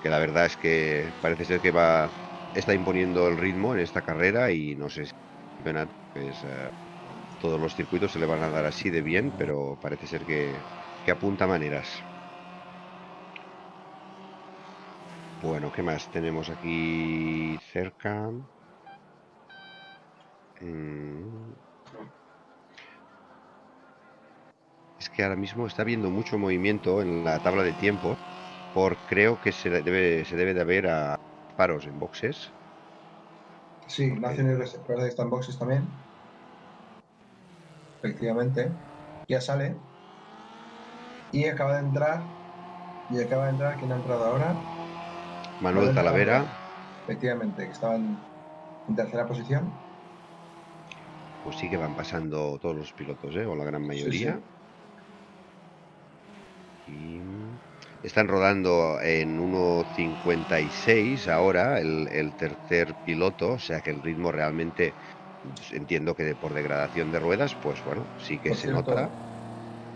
que la verdad es que parece ser que va está imponiendo el ritmo en esta carrera y no sé si pues, eh, todos los circuitos se le van a dar así de bien, pero parece ser que, que apunta maneras. Bueno, ¿qué más tenemos aquí cerca? Mm. Es que ahora mismo está habiendo mucho movimiento en la tabla de tiempo. Por creo que se debe, se debe de haber a paros en boxes. Sí, Ignacio Nieves parece que está en boxes también. Efectivamente. Ya sale. Y acaba de entrar. Y acaba de entrar. ¿Quién ha entrado ahora? Manuel Talavera, Efectivamente, que estaba en, en tercera posición. pues sí que van pasando todos los pilotos, ¿eh? o la gran mayoría. sí. Y están rodando en 1.56 ahora el, el tercer piloto, o sea que el ritmo realmente entiendo que por degradación de ruedas, pues bueno, sí que Por se cierto, nota.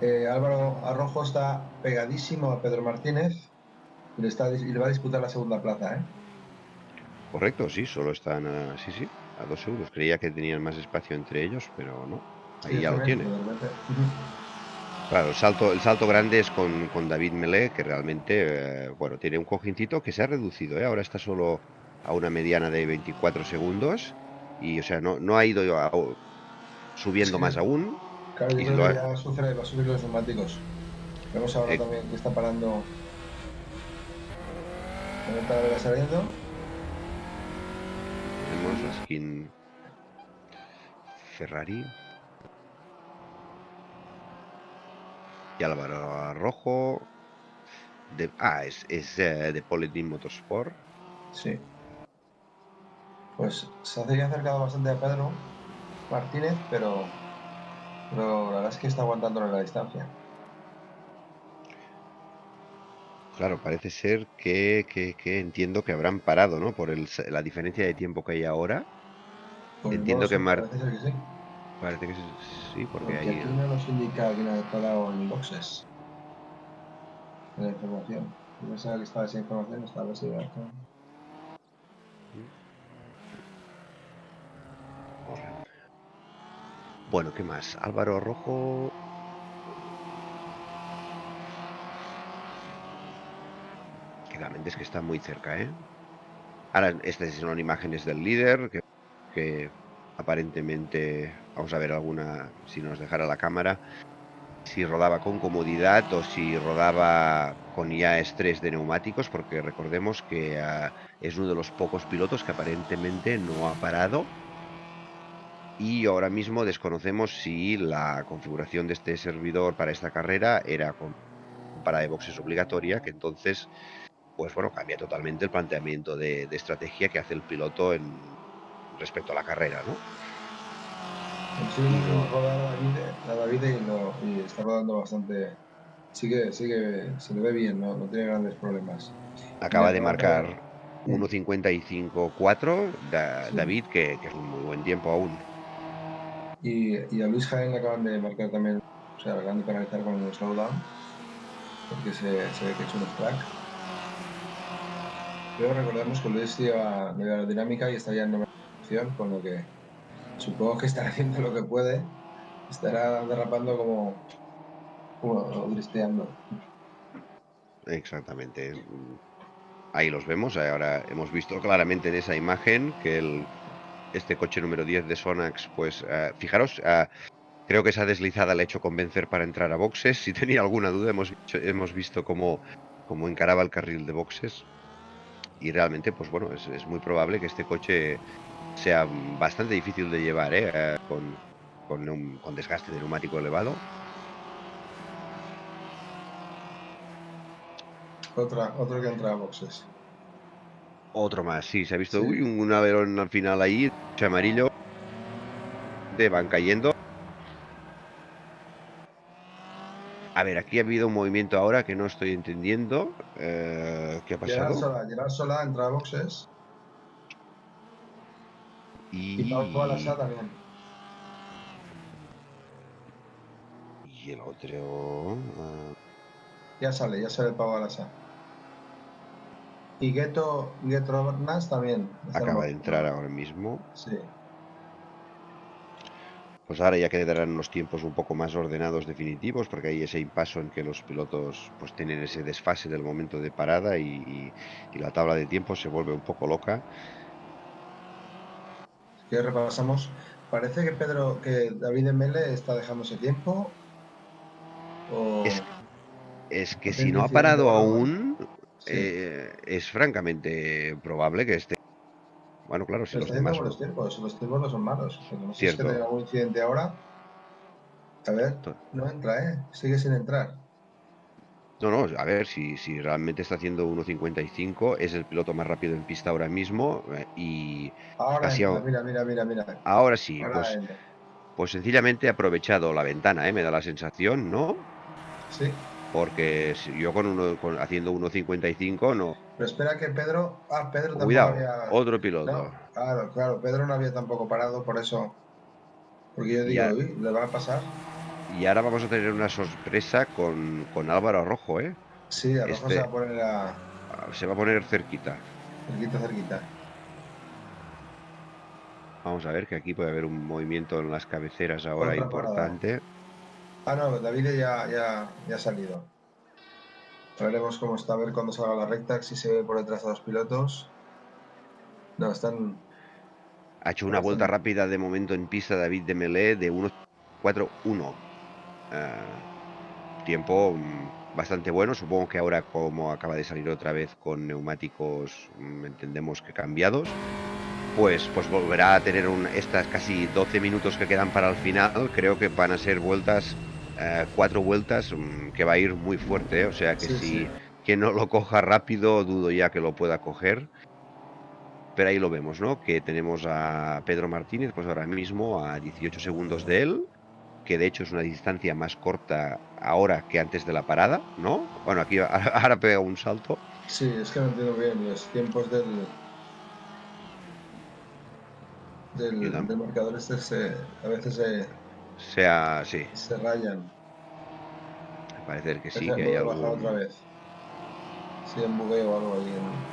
eh, Álvaro Arrojo está pegadísimo a Pedro Martínez y le, está, y le va a disputar la segunda plaza. ¿eh? Correcto, sí, solo están a, sí, sí, a dos segundos. Creía que tenían más espacio entre ellos, pero no. Ahí Sí, ya lo tiene. Claro, el salto, el salto grande es con, con David Melé, que realmente, eh, bueno, tiene un cojincito que se ha reducido, ¿eh? Ahora está solo a una mediana de 24 segundos y, o sea, no, no ha ido a- subiendo Sí. más aún. Claro, Y lo ha- sufre, va a subir los neumáticos. Vemos ahora Eh. también que está parando. Manuel Talavera saliendo. Tenemos la skin Ferrari. Y Álvaro Rojo. De, ah, es, es eh, de Polyteam Motorsport. Sí. Pues se hace ya acercado bastante a Pedro Martínez, pero, pero la verdad es que está aguantándole la distancia. Claro, parece ser que, que- que entiendo que habrán parado, ¿no? Por el la diferencia de tiempo que hay ahora. Pues Entiendo no que sé, Mar- Parece ser que sí. Parece que sí, porque Porque hay... aquí no nos indica quién ha parado en boxes. En la información. Yo pensaba que estaba esa información, estaba Bueno, ¿qué más? Álvaro Rojo que la mente es que está muy cerca, ¿eh? Ahora, estas son imágenes del líder, que, aparentemente, vamos a ver alguna, si nos dejara la cámara, si rodaba con comodidad o si rodaba con ya estrés de neumáticos, porque recordemos que ah, es uno de los pocos pilotos que aparentemente no ha parado y ahora mismo desconocemos si la configuración de este servidor para esta carrera era con para de boxes obligatoria, que entonces, pues bueno, cambia totalmente el planteamiento de, de estrategia que hace el piloto en respecto a la carrera, ¿no? Sí, no rodar la David y, no, y está rodando bastante. Sigue, sigue, se le ve bien, no, no tiene grandes problemas. Acaba de marcar 1.55.4 da, sí. David, que, que, es un muy buen tiempo aún. Y, a Luis Jaén le acaban de marcar también, o sea, acaban de penalizar con el slowdown, porque se, ve que es un crack. Pero recordemos que Luis lleva de aerodinámica y está ya en novena posición, con lo que supongo que estará haciendo lo que puede, estará derrapando como, como dristeando. Exactamente. Ahí los vemos, ahora hemos visto claramente en esa imagen que el, este coche número 10 de Sonax, pues uh, fijaros, uh, creo que esa deslizada le ha hecho convencer para entrar a boxes. Si tenía alguna duda, hemos, hemos visto cómo, cómo encaraba el carril de boxes. Y realmente, pues bueno, es, muy probable que este coche sea bastante difícil de llevar, ¿eh? Eh, con, con, con, desgaste de neumático elevado. Otra, otro que entra a boxes. Otro más, sí, se ha visto sí. uy, un averón al final ahí, amarillo. De van cayendo. A ver, aquí ha habido un movimiento ahora que no estoy entendiendo. Eh, ¿Qué ha pasado? Gerard Sola, Gerard Sola entra a boxes. Y, y Pau también. Y el otro. Uh... Ya sale, ya sale el Pau Alasá. Y Gueto, Gueto Nas también. Acaba de entrar ahora mismo. Sí. Pues ahora ya quedarán unos tiempos un poco más ordenados definitivos, porque hay ese impaso en que los pilotos pues tienen ese desfase del momento de parada y, y, y la tabla de tiempo se vuelve un poco loca que repasamos. Parece que Pedro, que David Mele está dejándose tiempo. O... Es, es, que si no ha parado aún, sí. eh, es francamente probable que esté. Bueno, claro, si los demás. Los tiempos, los tiempos no son malos. No sé Cierto. si tenga algún incidente ahora. A ver, no entra, ¿eh? Sigue sin entrar. No, no, a ver, si, si realmente está haciendo 1.55, es el piloto más rápido en pista ahora mismo eh, y Ahora casi entra, a- mira, mira, mira, mira. ahora sí, Ahora pues, entra. pues sencillamente he aprovechado la ventana, ¿eh? me da la sensación, ¿no? Sí. Porque si yo con uno, con, haciendo 1.55 no. Pero espera que Pedro. Ah, Pedro tampoco Cuidado, había. otro piloto. No, claro, claro. Pedro no había tampoco parado, por eso. Porque yo digo, uy, le va a pasar. Y ahora vamos a tener una sorpresa con, con Álvaro Rojo, ¿eh? Sí, mejor Este- se va a poner a. Se va a poner cerquita. cerquita, cerquita. Vamos a ver que aquí puede haber un movimiento en las cabeceras ahora Otra parada. Ah, no, David ya, ya, ya ha salido. Veremos cómo está, a ver cuando salga la recta, si se ve por detrás a los pilotos. No, están. Ha hecho una vuelta rápida de momento en pista David de Melé de 1.41. Ah, tiempo mm, bastante bueno. Supongo que ahora, como acaba de salir otra vez con neumáticos, mm, entendemos que cambiados, pues, pues volverá a tener un, estas casi 12 minutos que quedan para el final. Creo que van a ser vueltas, eh, cuatro vueltas, mm, que va a ir muy fuerte. ¿eh? O sea que Sí, si sí. quien no lo coja rápido, dudo ya que lo pueda coger. Pero ahí lo vemos, ¿no? Que tenemos a Pedro Martínez, pues ahora mismo a 18 segundos de él, que de hecho es una distancia más corta ahora que antes de la parada, ¿no? Bueno, aquí ahora, pega un salto. Sí, es que no entiendo bien los tiempos del. Del, del marcador este se, a veces se, Sea, sí, se rayan. parece que sí, Deja que hay algún... otra vez. Si hay un bugueo o algo ahí. en-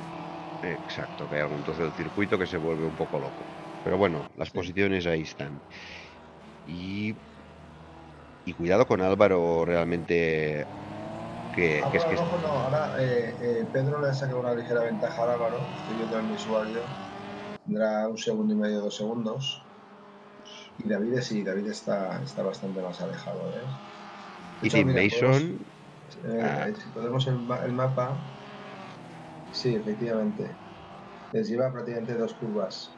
Exacto, que hay algún trozo del circuito que se vuelve un poco loco. Pero bueno, las Sí. posiciones ahí están. Y, y cuidado con Álvaro realmente que, Ah, que es que... no, ahora eh, eh, Pedro le ha sacado una ligera ventaja a Álvaro, estoy viendo en mi usuario, tendrá un segundo y medio, dos segundos. Y David sí, David está, está bastante más alejado, ¿ves? De Y hecho, Tim mira, Mason, podemos, eh, ah. eh, si podemos el, el mapa, sí, efectivamente, les lleva prácticamente dos curvas.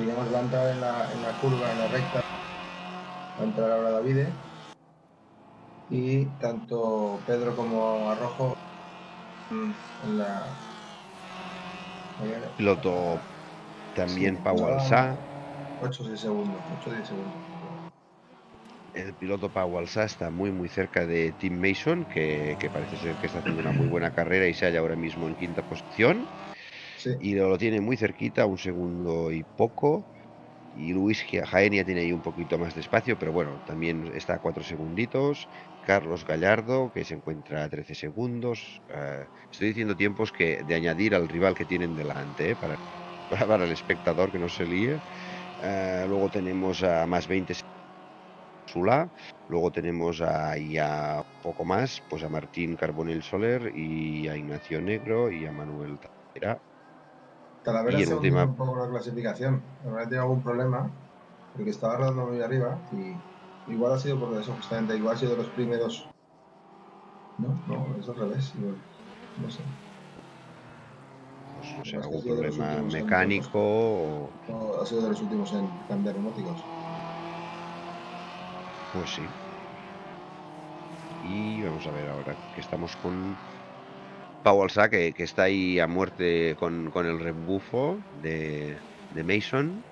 Digamos, va a entrar en la, en la curva, en la recta, va a entrar ahora Davide. Y tanto Pedro como Arrojo mm, en la. piloto también Sí, Pau. Alsá. 8 o 10 segundos, 8 o 10 segundos. El piloto Pau Alsá está muy muy cerca de Tim Mason, que, que parece ser que está haciendo una muy buena carrera y se halla ahora mismo en quinta posición. Sí, Y lo tiene muy cerquita, un segundo y poco. Y Luis Jaén tiene ahí un poquito más de espacio, pero bueno, también está a cuatro segunditos. Carlos Gallardo, que se encuentra a 13 segundos. Eh, estoy diciendo tiempos que de añadir al rival que tienen delante, eh, para, para el espectador que no se líe. Eh, luego tenemos a más 20 Sula. Luego tenemos a, y a poco más, pues a Martín Carbonell Soler y a Ignacio Negro y a Manuel. Talavera Y en se ha hundido última- un poco la clasificación. Habrá tenido algún problema, porque estaba rodando muy arriba y igual ha sido por eso, justamente. Igual ha sido de los primeros. No, no, es al revés. igual. No sé. No sé, algún problema mecánico o... Ha sido de los últimos en cambiar neumáticos. Pues sí. Y vamos a ver ahora que estamos con Pau Alsá, que, que está ahí a muerte con, con el rebufo de, de Mason.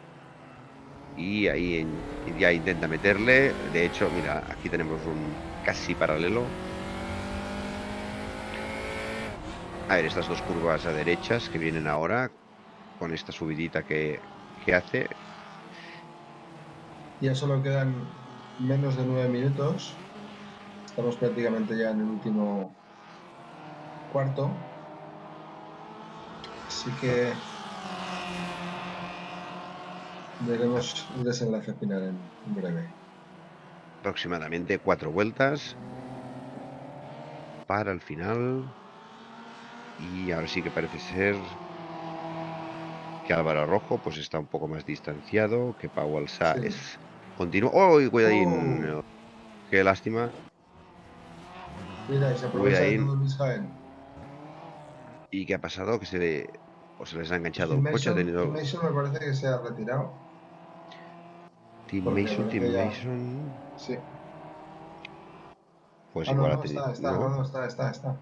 Y ahí en- ya intenta meterle. De hecho, mira, aquí tenemos un casi paralelo. A ver, estas dos curvas a derechas que vienen ahora, con esta subidita que, que hace, Ya solo quedan menos de nueve minutos. Estamos prácticamente ya en el último cuarto. Así que veremos el desenlace final en, en breve. aproximadamente cuatro vueltas para el final y ahora sí que parece ser que Álvaro Rojo pues está un poco más distanciado que Pau Alsá Sí. es continuo ¡Oh! cuidadín Oh. qué lástima Mira, y se aprovecha de Cuidadín. todo Luis Jaén. y qué ha pasado que se le o se les ha enganchado un coche ha Mason, tenido Tim Mason me parece que se ha retirado. Tim porque Mason parece ya- Mason Sí. pues Ah, igual no, ha tenido está, está, no, está, está, está.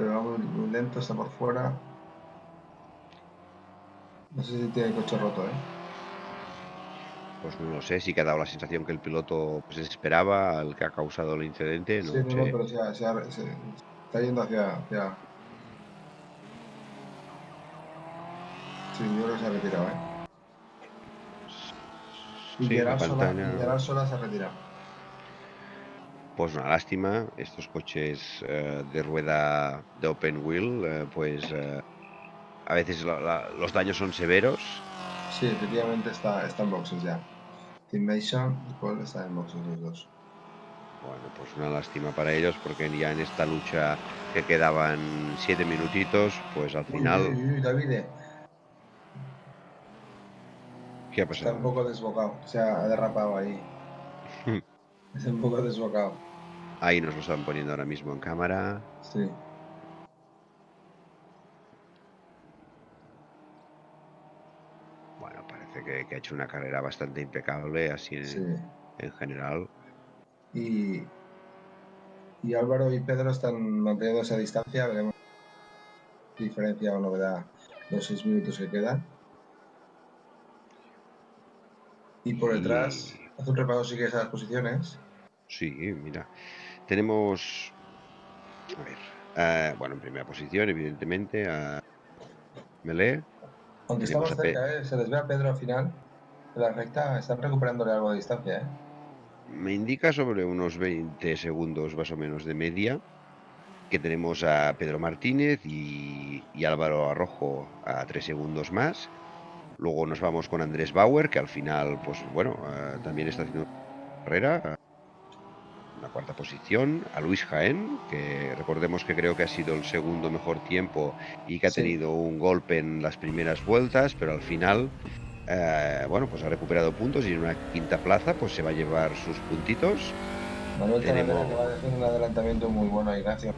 Pero va muy, lento, está por fuera. No sé si tiene el coche roto, ¿eh? pues no lo sé que ha dado la sensación que el piloto pues esperaba al que ha causado el incidente no sí, no, sé pero se, ha- se ha- se- está yendo hacia, hacia... Sí, yo creo que se ha retirado, ¿eh? Y Sí, Gerard Sola, Gerard Sola se ha retirado. Pues una lástima, estos coches eh, de rueda de open wheel, eh, pues eh, a veces la- la- los daños son severos. Sí, efectivamente está, está en boxes ya. Tim Mason y Paul están en boxes los dos. Bueno, pues una lástima para ellos porque ya en esta lucha que quedaban siete minutitos, pues al Uy, final, uy, uy, Davide, ¿qué ha está pasado? un poco desbocado, se ha derrapado ahí. Está un poco desbocado, Ahí nos lo están poniendo ahora mismo en cámara. sí. Bueno, parece que, que ha hecho una carrera bastante impecable así en, sí. en general. Y, y Álvaro y Pedro están manteniendo esa distancia, veremos diferencia o novedad los seis minutos que quedan. Y por detrás, hace un repaso si quieres a las posiciones. Sí, mira. Tenemos. A ver. bueno, en primera posición, evidentemente, a Melé. Aunque estamos cerca, ¿eh? se les ve a Pedro al final la recta, están recuperándole algo de distancia. ¿eh? Me indica sobre unos 20 segundos más o menos de media. Que tenemos a Pedro Martínez y, y Álvaro Arrojo a 3 segundos más. Luego nos vamos con Andrés Bauer, que al final, pues bueno, eh, también está haciendo carrera, una cuarta posición, a Luis Jaén, que recordemos que creo que ha sido el segundo mejor tiempo y que ha tenido un golpe en las primeras vueltas, pero al final, eh, bueno, pues ha recuperado puntos y en una quinta plaza pues se va a llevar sus puntitos. Manuel Tenemos... un adelantamiento muy bueno a Ignacio.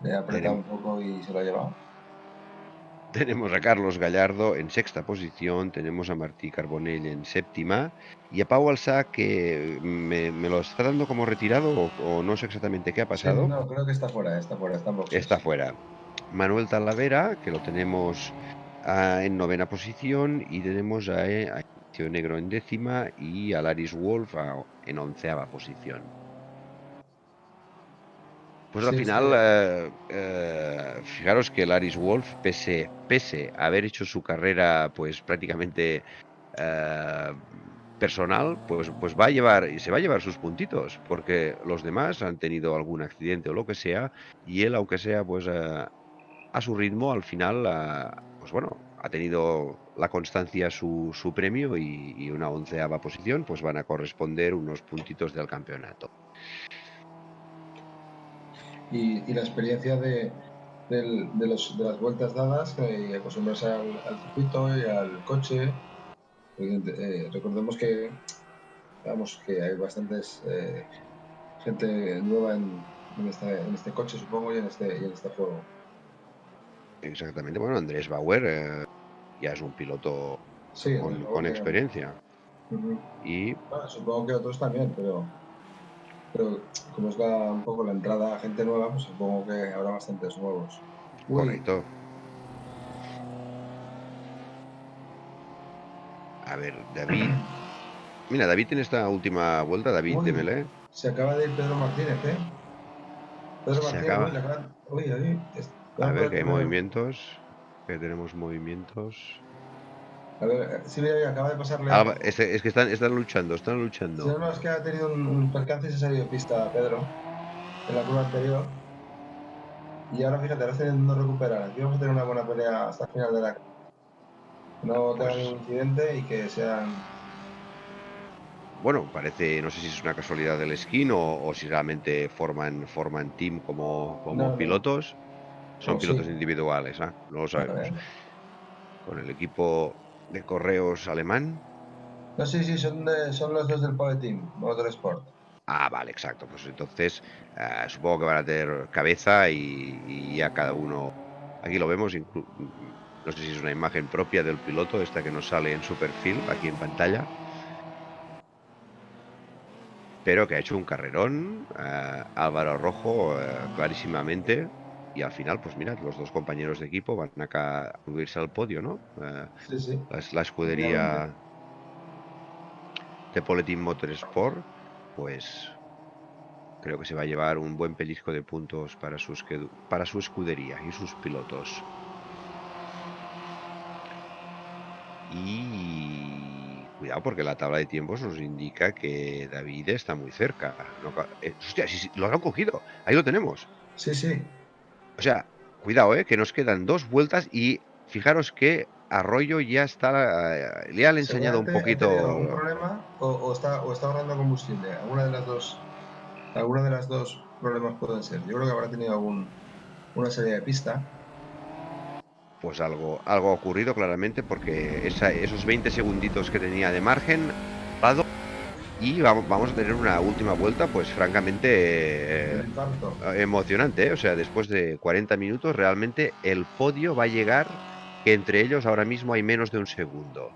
Le ha apretado un poco y se lo ha llevado. Tenemos a Carlos Gallardo en sexta posición, tenemos a Martí Carbonell en séptima y a Pau Alsá que me, lo está dando como retirado o, no sé exactamente qué ha pasado. no, creo que está fuera, está fuera, está, está fuera. Manuel Talavera, que lo tenemos en novena posición y tenemos a, eh, a Negro en décima y a Laris Wolf en onceava posición. Pues al final, eh, eh, fijaros que Laris Wolf, pese, pese a haber hecho su carrera pues prácticamente eh, personal, pues, pues va a llevar, y se va a llevar sus puntitos, porque los demás han tenido algún accidente o lo que sea, y él, aunque sea pues a su ritmo, al final, pues bueno, ha tenido la constancia su, su premio y, y una onceava posición, pues van a corresponder unos puntitos del campeonato y, la experiencia de, de, los, de, las vueltas dadas y acostumbrarse al, al, circuito y al coche. Eh, recordemos que, vamos, que hay bastantes eh, gente nueva en, en, este, en, este, coche, supongo, y en este, y en este juego. Exactamente, bueno, Andrés Bauer eh, ya es un piloto con, con experiencia. Y bueno, supongo que otros también, pero pero como es la, un poco la entrada a gente nueva, pues supongo que habrá bastantes nuevos. Bonito. A ver, David. Mira, David en esta última vuelta, David de Melé. Se acaba de ir Pedro Martínez, ¿eh? Pedro se acaba. Uy, a ver, que hay movimientos. Que tenemos movimientos. A ver, sí, acaba de pasarle. Ah, es, que están, están luchando, están luchando. Sí, no, es que ha tenido un, percance y se ha salido de pista Pedro en la curva anterior. Y ahora fíjate, ahora está intentando recuperar. Aquí vamos a tener una buena pelea hasta el final de la. No pues... ningún incidente y que sean. Bueno, parece, no sé si es una casualidad del skin o, si realmente forman, forman team como, como pilotos. Son oh, pilotos individuales, ¿ah? no lo sabemos. Con el equipo de correos alemán. No, sí, sí, son, son los dos del Power Team, Motorsport. Ah, vale, exacto. Pues entonces eh, supongo que van a tener cabeza y, y, ya cada uno. Aquí lo vemos, no sé si es una imagen propia del piloto, esta que nos sale en su perfil, aquí en pantalla. Pero que ha hecho un carrerón, eh, Álvaro Rojo, eh, clarísimamente y al final, pues mira, los dos compañeros de equipo van a subirse al podio, ¿no? Eh, sí, sí. La, escudería de Poletin Motorsport, pues creo que se va a llevar un buen pellizco de puntos para, sus, para su escudería y sus pilotos. Y cuidado porque la tabla de tiempos nos indica que David está muy cerca. Eh, hostia, lo han cogido. Ahí lo tenemos. Sí, sí. O sea, cuidado, ¿eh? que nos quedan dos vueltas y fijaros que Arroyo ya está. Eh, le han enseñado un poquito. un problema o, está, o está ahorrando combustible? Alguna de las dos. Alguna de las dos problemas pueden ser. Yo creo que habrá tenido algún, una serie de pista. Pues algo, algo ha ocurrido claramente porque esos 20 segunditos que tenía de margen, y vamos, a tener una última vuelta, pues francamente eh, emocionante. ¿eh? O sea, después de 40 minutos, realmente el podio va a llegar, que entre ellos ahora mismo hay menos de un segundo.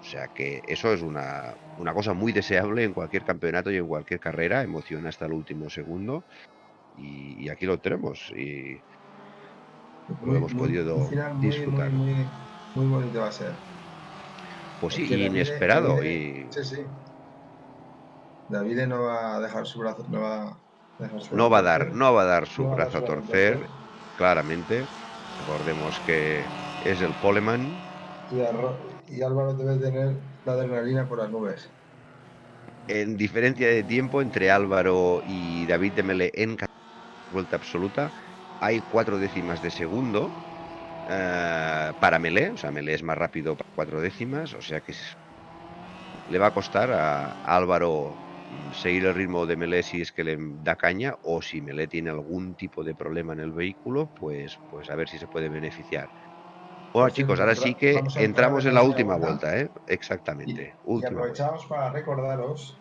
O sea que eso es una, una cosa muy deseable en cualquier campeonato y en cualquier carrera, emociona hasta el último segundo. Y, aquí lo tenemos. Y lo hemos podido disfrutar. Muy, muy, bonito va a ser. Pues sí, inesperado. y... Sí, sí. David no va a dejar su brazo, no va a, dejar su no va a dar, no va a dar su brazo a torcer, claramente. Recordemos que es el Poleman. Y, Álvaro debe tener la adrenalina por las nubes. En diferencia de tiempo entre Álvaro y David de Mele en vuelta absoluta, hay cuatro décimas de segundo uh, para Melé, o sea, Melé es más rápido para cuatro décimas, o sea que es le va a costar a Álvaro seguir el ritmo de Melé si es que le da caña o si Melé tiene algún tipo de problema en el vehículo, pues, pues a ver si se puede beneficiar. Bueno, chicos, ahora sí que entramos en la última vuelta, ¿eh? Exactamente. Y, aprovechamos para recordaros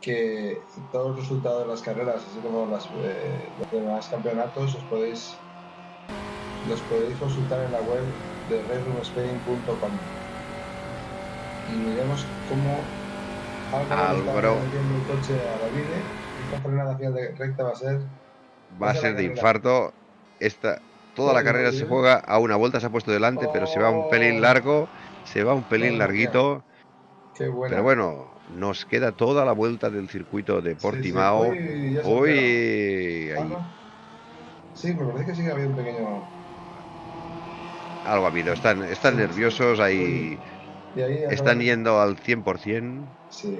que todos los resultados de las carreras, así como las, eh, los demás campeonatos, los podéis, los podéis consultar en la web de redroomspain.com y miremos cómo Álvaro el coche a David esta frenada final de recta va a ser va a ser de infarto. Esta toda la carrera se juega a una vuelta se ha puesto delante pero se va un pelín oh. largo se va un pelín larguito. Pero bueno nos queda toda la vuelta del circuito de Portimao. hoy sí, me parece que sí que había un pequeño algo ha habido. Están están nerviosos ahí están yendo al 100%. Sí,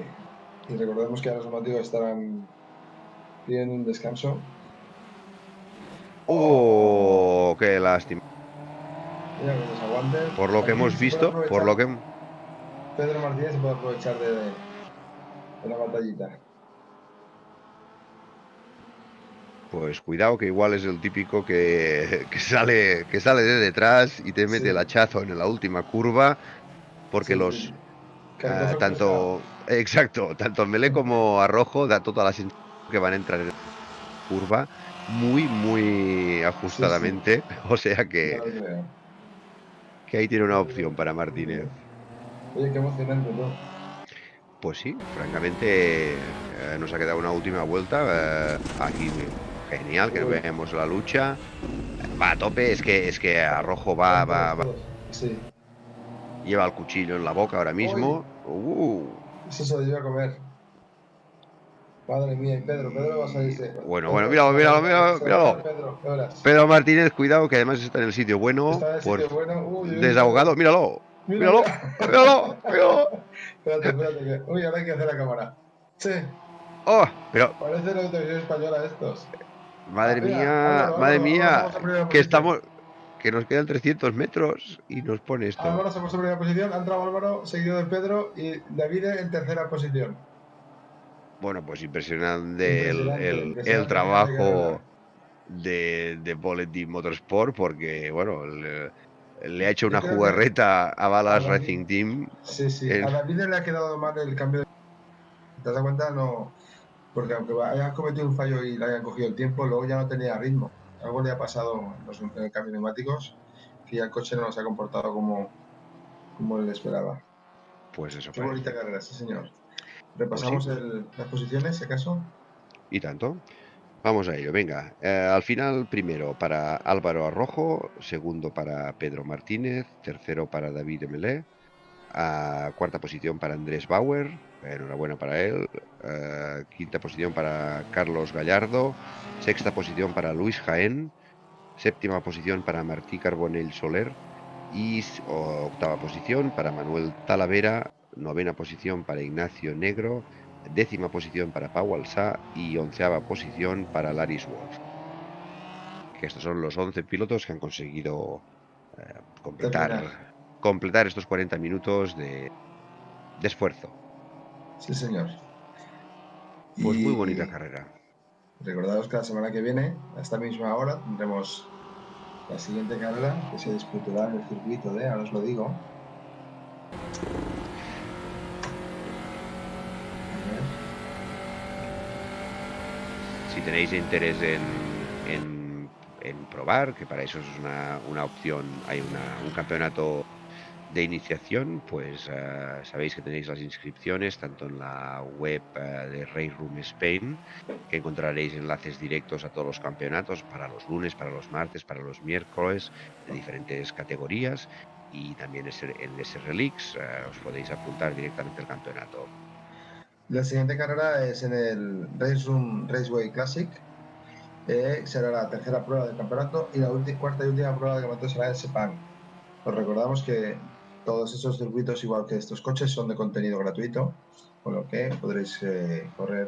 y recordemos que ahora los motivos estarán bien en descanso. ¡Oh! ¡Qué lástima! Por lo que hemos visto, por lo que... Pedro Martínez se puede aprovechar de, de la batallita. Pues cuidado que igual es el típico que, que sale que sale de detrás y te mete el hachazo en la última curva porque los uh, tanto exacto tanto Melé como Arrojo da todas las que van a entrar en curva muy muy ajustadamente sí, sí. o sea que que ahí tiene una opción para Martínez oye qué emocionante ¿no? pues sí francamente eh, nos ha quedado una última vuelta eh, aquí genial que vemos la lucha va a tope es que es que Arrojo va va, va. Sí. Lleva el cuchillo en la boca ahora mismo. Uh. Eso se lo lleva a comer. Madre mía, y Pedro, Pedro va a salirse. Bueno, bueno, míralo, míralo, míralo, míralo. Pedro, Pedro, Martínez, cuidado, que además está en el sitio bueno. Está en el sitio bueno. Uy, desahogado, míralo. Míralo, míralo, míralo. espérate, espérate. Que... Uy, ahora hay que hacer la cámara. Sí. Oh, pero. Parece la televisión española estos. Madre ah, mía, mira, madre mía, que estamos, que nos quedan 300 metros y nos pone esto. Álvaro se puso en primera posición, ha entrado Álvaro, seguido de Pedro y David en tercera posición. Bueno, pues impresionante, impresionante el, el, impresionante el, trabajo de, de Bulletin Motorsport porque, bueno, le, le ha hecho una jugarreta a Balas a Racing Team. Sí, sí, el... a David le ha quedado mal el cambio de... ¿Te das cuenta? No, porque aunque haya cometido un fallo y le hayan cogido el tiempo, luego ya no tenía ritmo algo le ha pasado en, los, en el cambio de neumáticos que ya el coche no se ha comportado como, como él esperaba. Pues eso. Qué bonita carrera, sí señor. Repasamos pues sí. el, las posiciones, si acaso. Y tanto. Vamos a ello, venga. Eh, al final, primero para Álvaro Arrojo, segundo para Pedro Martínez, tercero para David Emelé, a cuarta posición para Andrés Bauer, enhorabuena para él, uh, quinta posición para Carlos Gallardo, sexta posición para Luis Jaén, séptima posición para Martí Carbonell Soler. Y octava posición para Manuel Talavera, novena posición para Ignacio Negro, décima posición para Pau Alsá. Y onceava posición para Laris Wolf. Que estos son los 11 pilotos que han conseguido eh, completar completar estos 40 minutos de, de esfuerzo. Sí, señor. Pues y muy bonita carrera. Recordaros que la semana que viene, a esta misma hora, tendremos la siguiente carrera que se disputará en el circuito de, ahora os lo digo. Si tenéis interés en, en, en, probar, que para eso es una, una opción, hay una, un campeonato de iniciación, pues uh, sabéis que tenéis las inscripciones tanto en la web uh, de Race Room Spain, que encontraréis enlaces directos a todos los campeonatos para los lunes, para los martes, para los miércoles, de diferentes categorías, y también en ese Relix uh, os podéis apuntar directamente al campeonato. La siguiente carrera es en el Race Room Raceway Classic. Eh, será la tercera prueba del campeonato y la cuarta y última prueba del campeonato será en Sepang. Os recordamos que todos esos circuitos, igual que estos coches, son de contenido gratuito, con lo que podréis eh, correr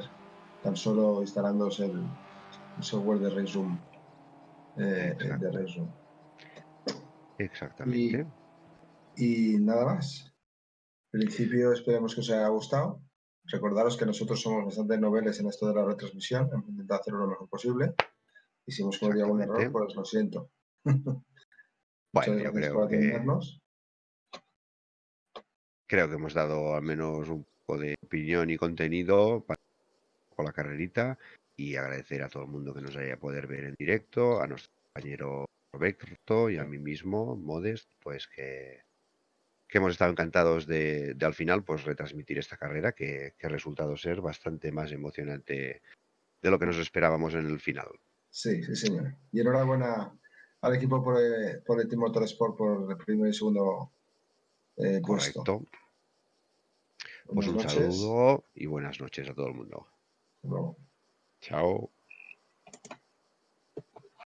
tan solo instalándoos el, el software de RaceRoom. Eh, de Exactamente. Y, y, nada más. principio esperemos que os haya gustado. Recordaros que nosotros somos bastante noveles en esto de la retransmisión, hemos intentado hacerlo lo mejor posible. Y si hemos cometido algún error, pues lo siento. bueno, yo creo que... Creo que hemos dado al menos un poco de opinión y contenido para con la carrerita y agradecer a todo el mundo que nos haya poder ver en directo, a nuestro compañero Roberto y a mí mismo, Modest, pues que, que hemos estado encantados de, al final pues retransmitir esta carrera que, ha resultado ser bastante más emocionante de lo que nos esperábamos en el final. Sí, sí, señor. Y enhorabuena al equipo por el, por el Team Motorsport por el primer y segundo eh, Correcto. Pues un saludo y buenas noches a todo el mundo. No. Chao.